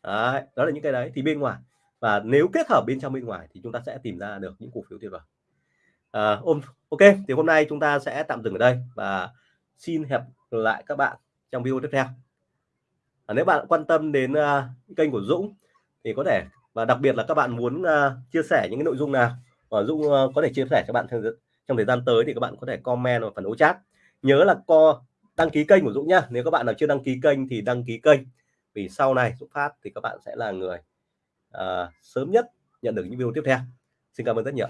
Đấy, đó là những cái đấy thì bên ngoài. Và nếu kết hợp bên trong bên ngoài thì chúng ta sẽ tìm ra được những cổ phiếu tuyệt vời. À, ok thì hôm nay chúng ta sẽ tạm dừng ở đây và xin hẹn lại các bạn trong video tiếp theo. À, nếu bạn quan tâm đến uh, kênh của Dũng thì có thể và đặc biệt là các bạn muốn uh, chia sẻ những cái nội dung nào mà Dũng uh, có thể chia sẻ cho bạn trong, trong thời gian tới thì các bạn có thể comment vào phần ô chat. Nhớ là co đăng ký kênh của Dũng nhá. Nếu các bạn nào chưa đăng ký kênh thì đăng ký kênh. Vì sau này Dũng phát thì các bạn sẽ là người uh, sớm nhất nhận được những video tiếp theo. Xin cảm ơn rất nhiều.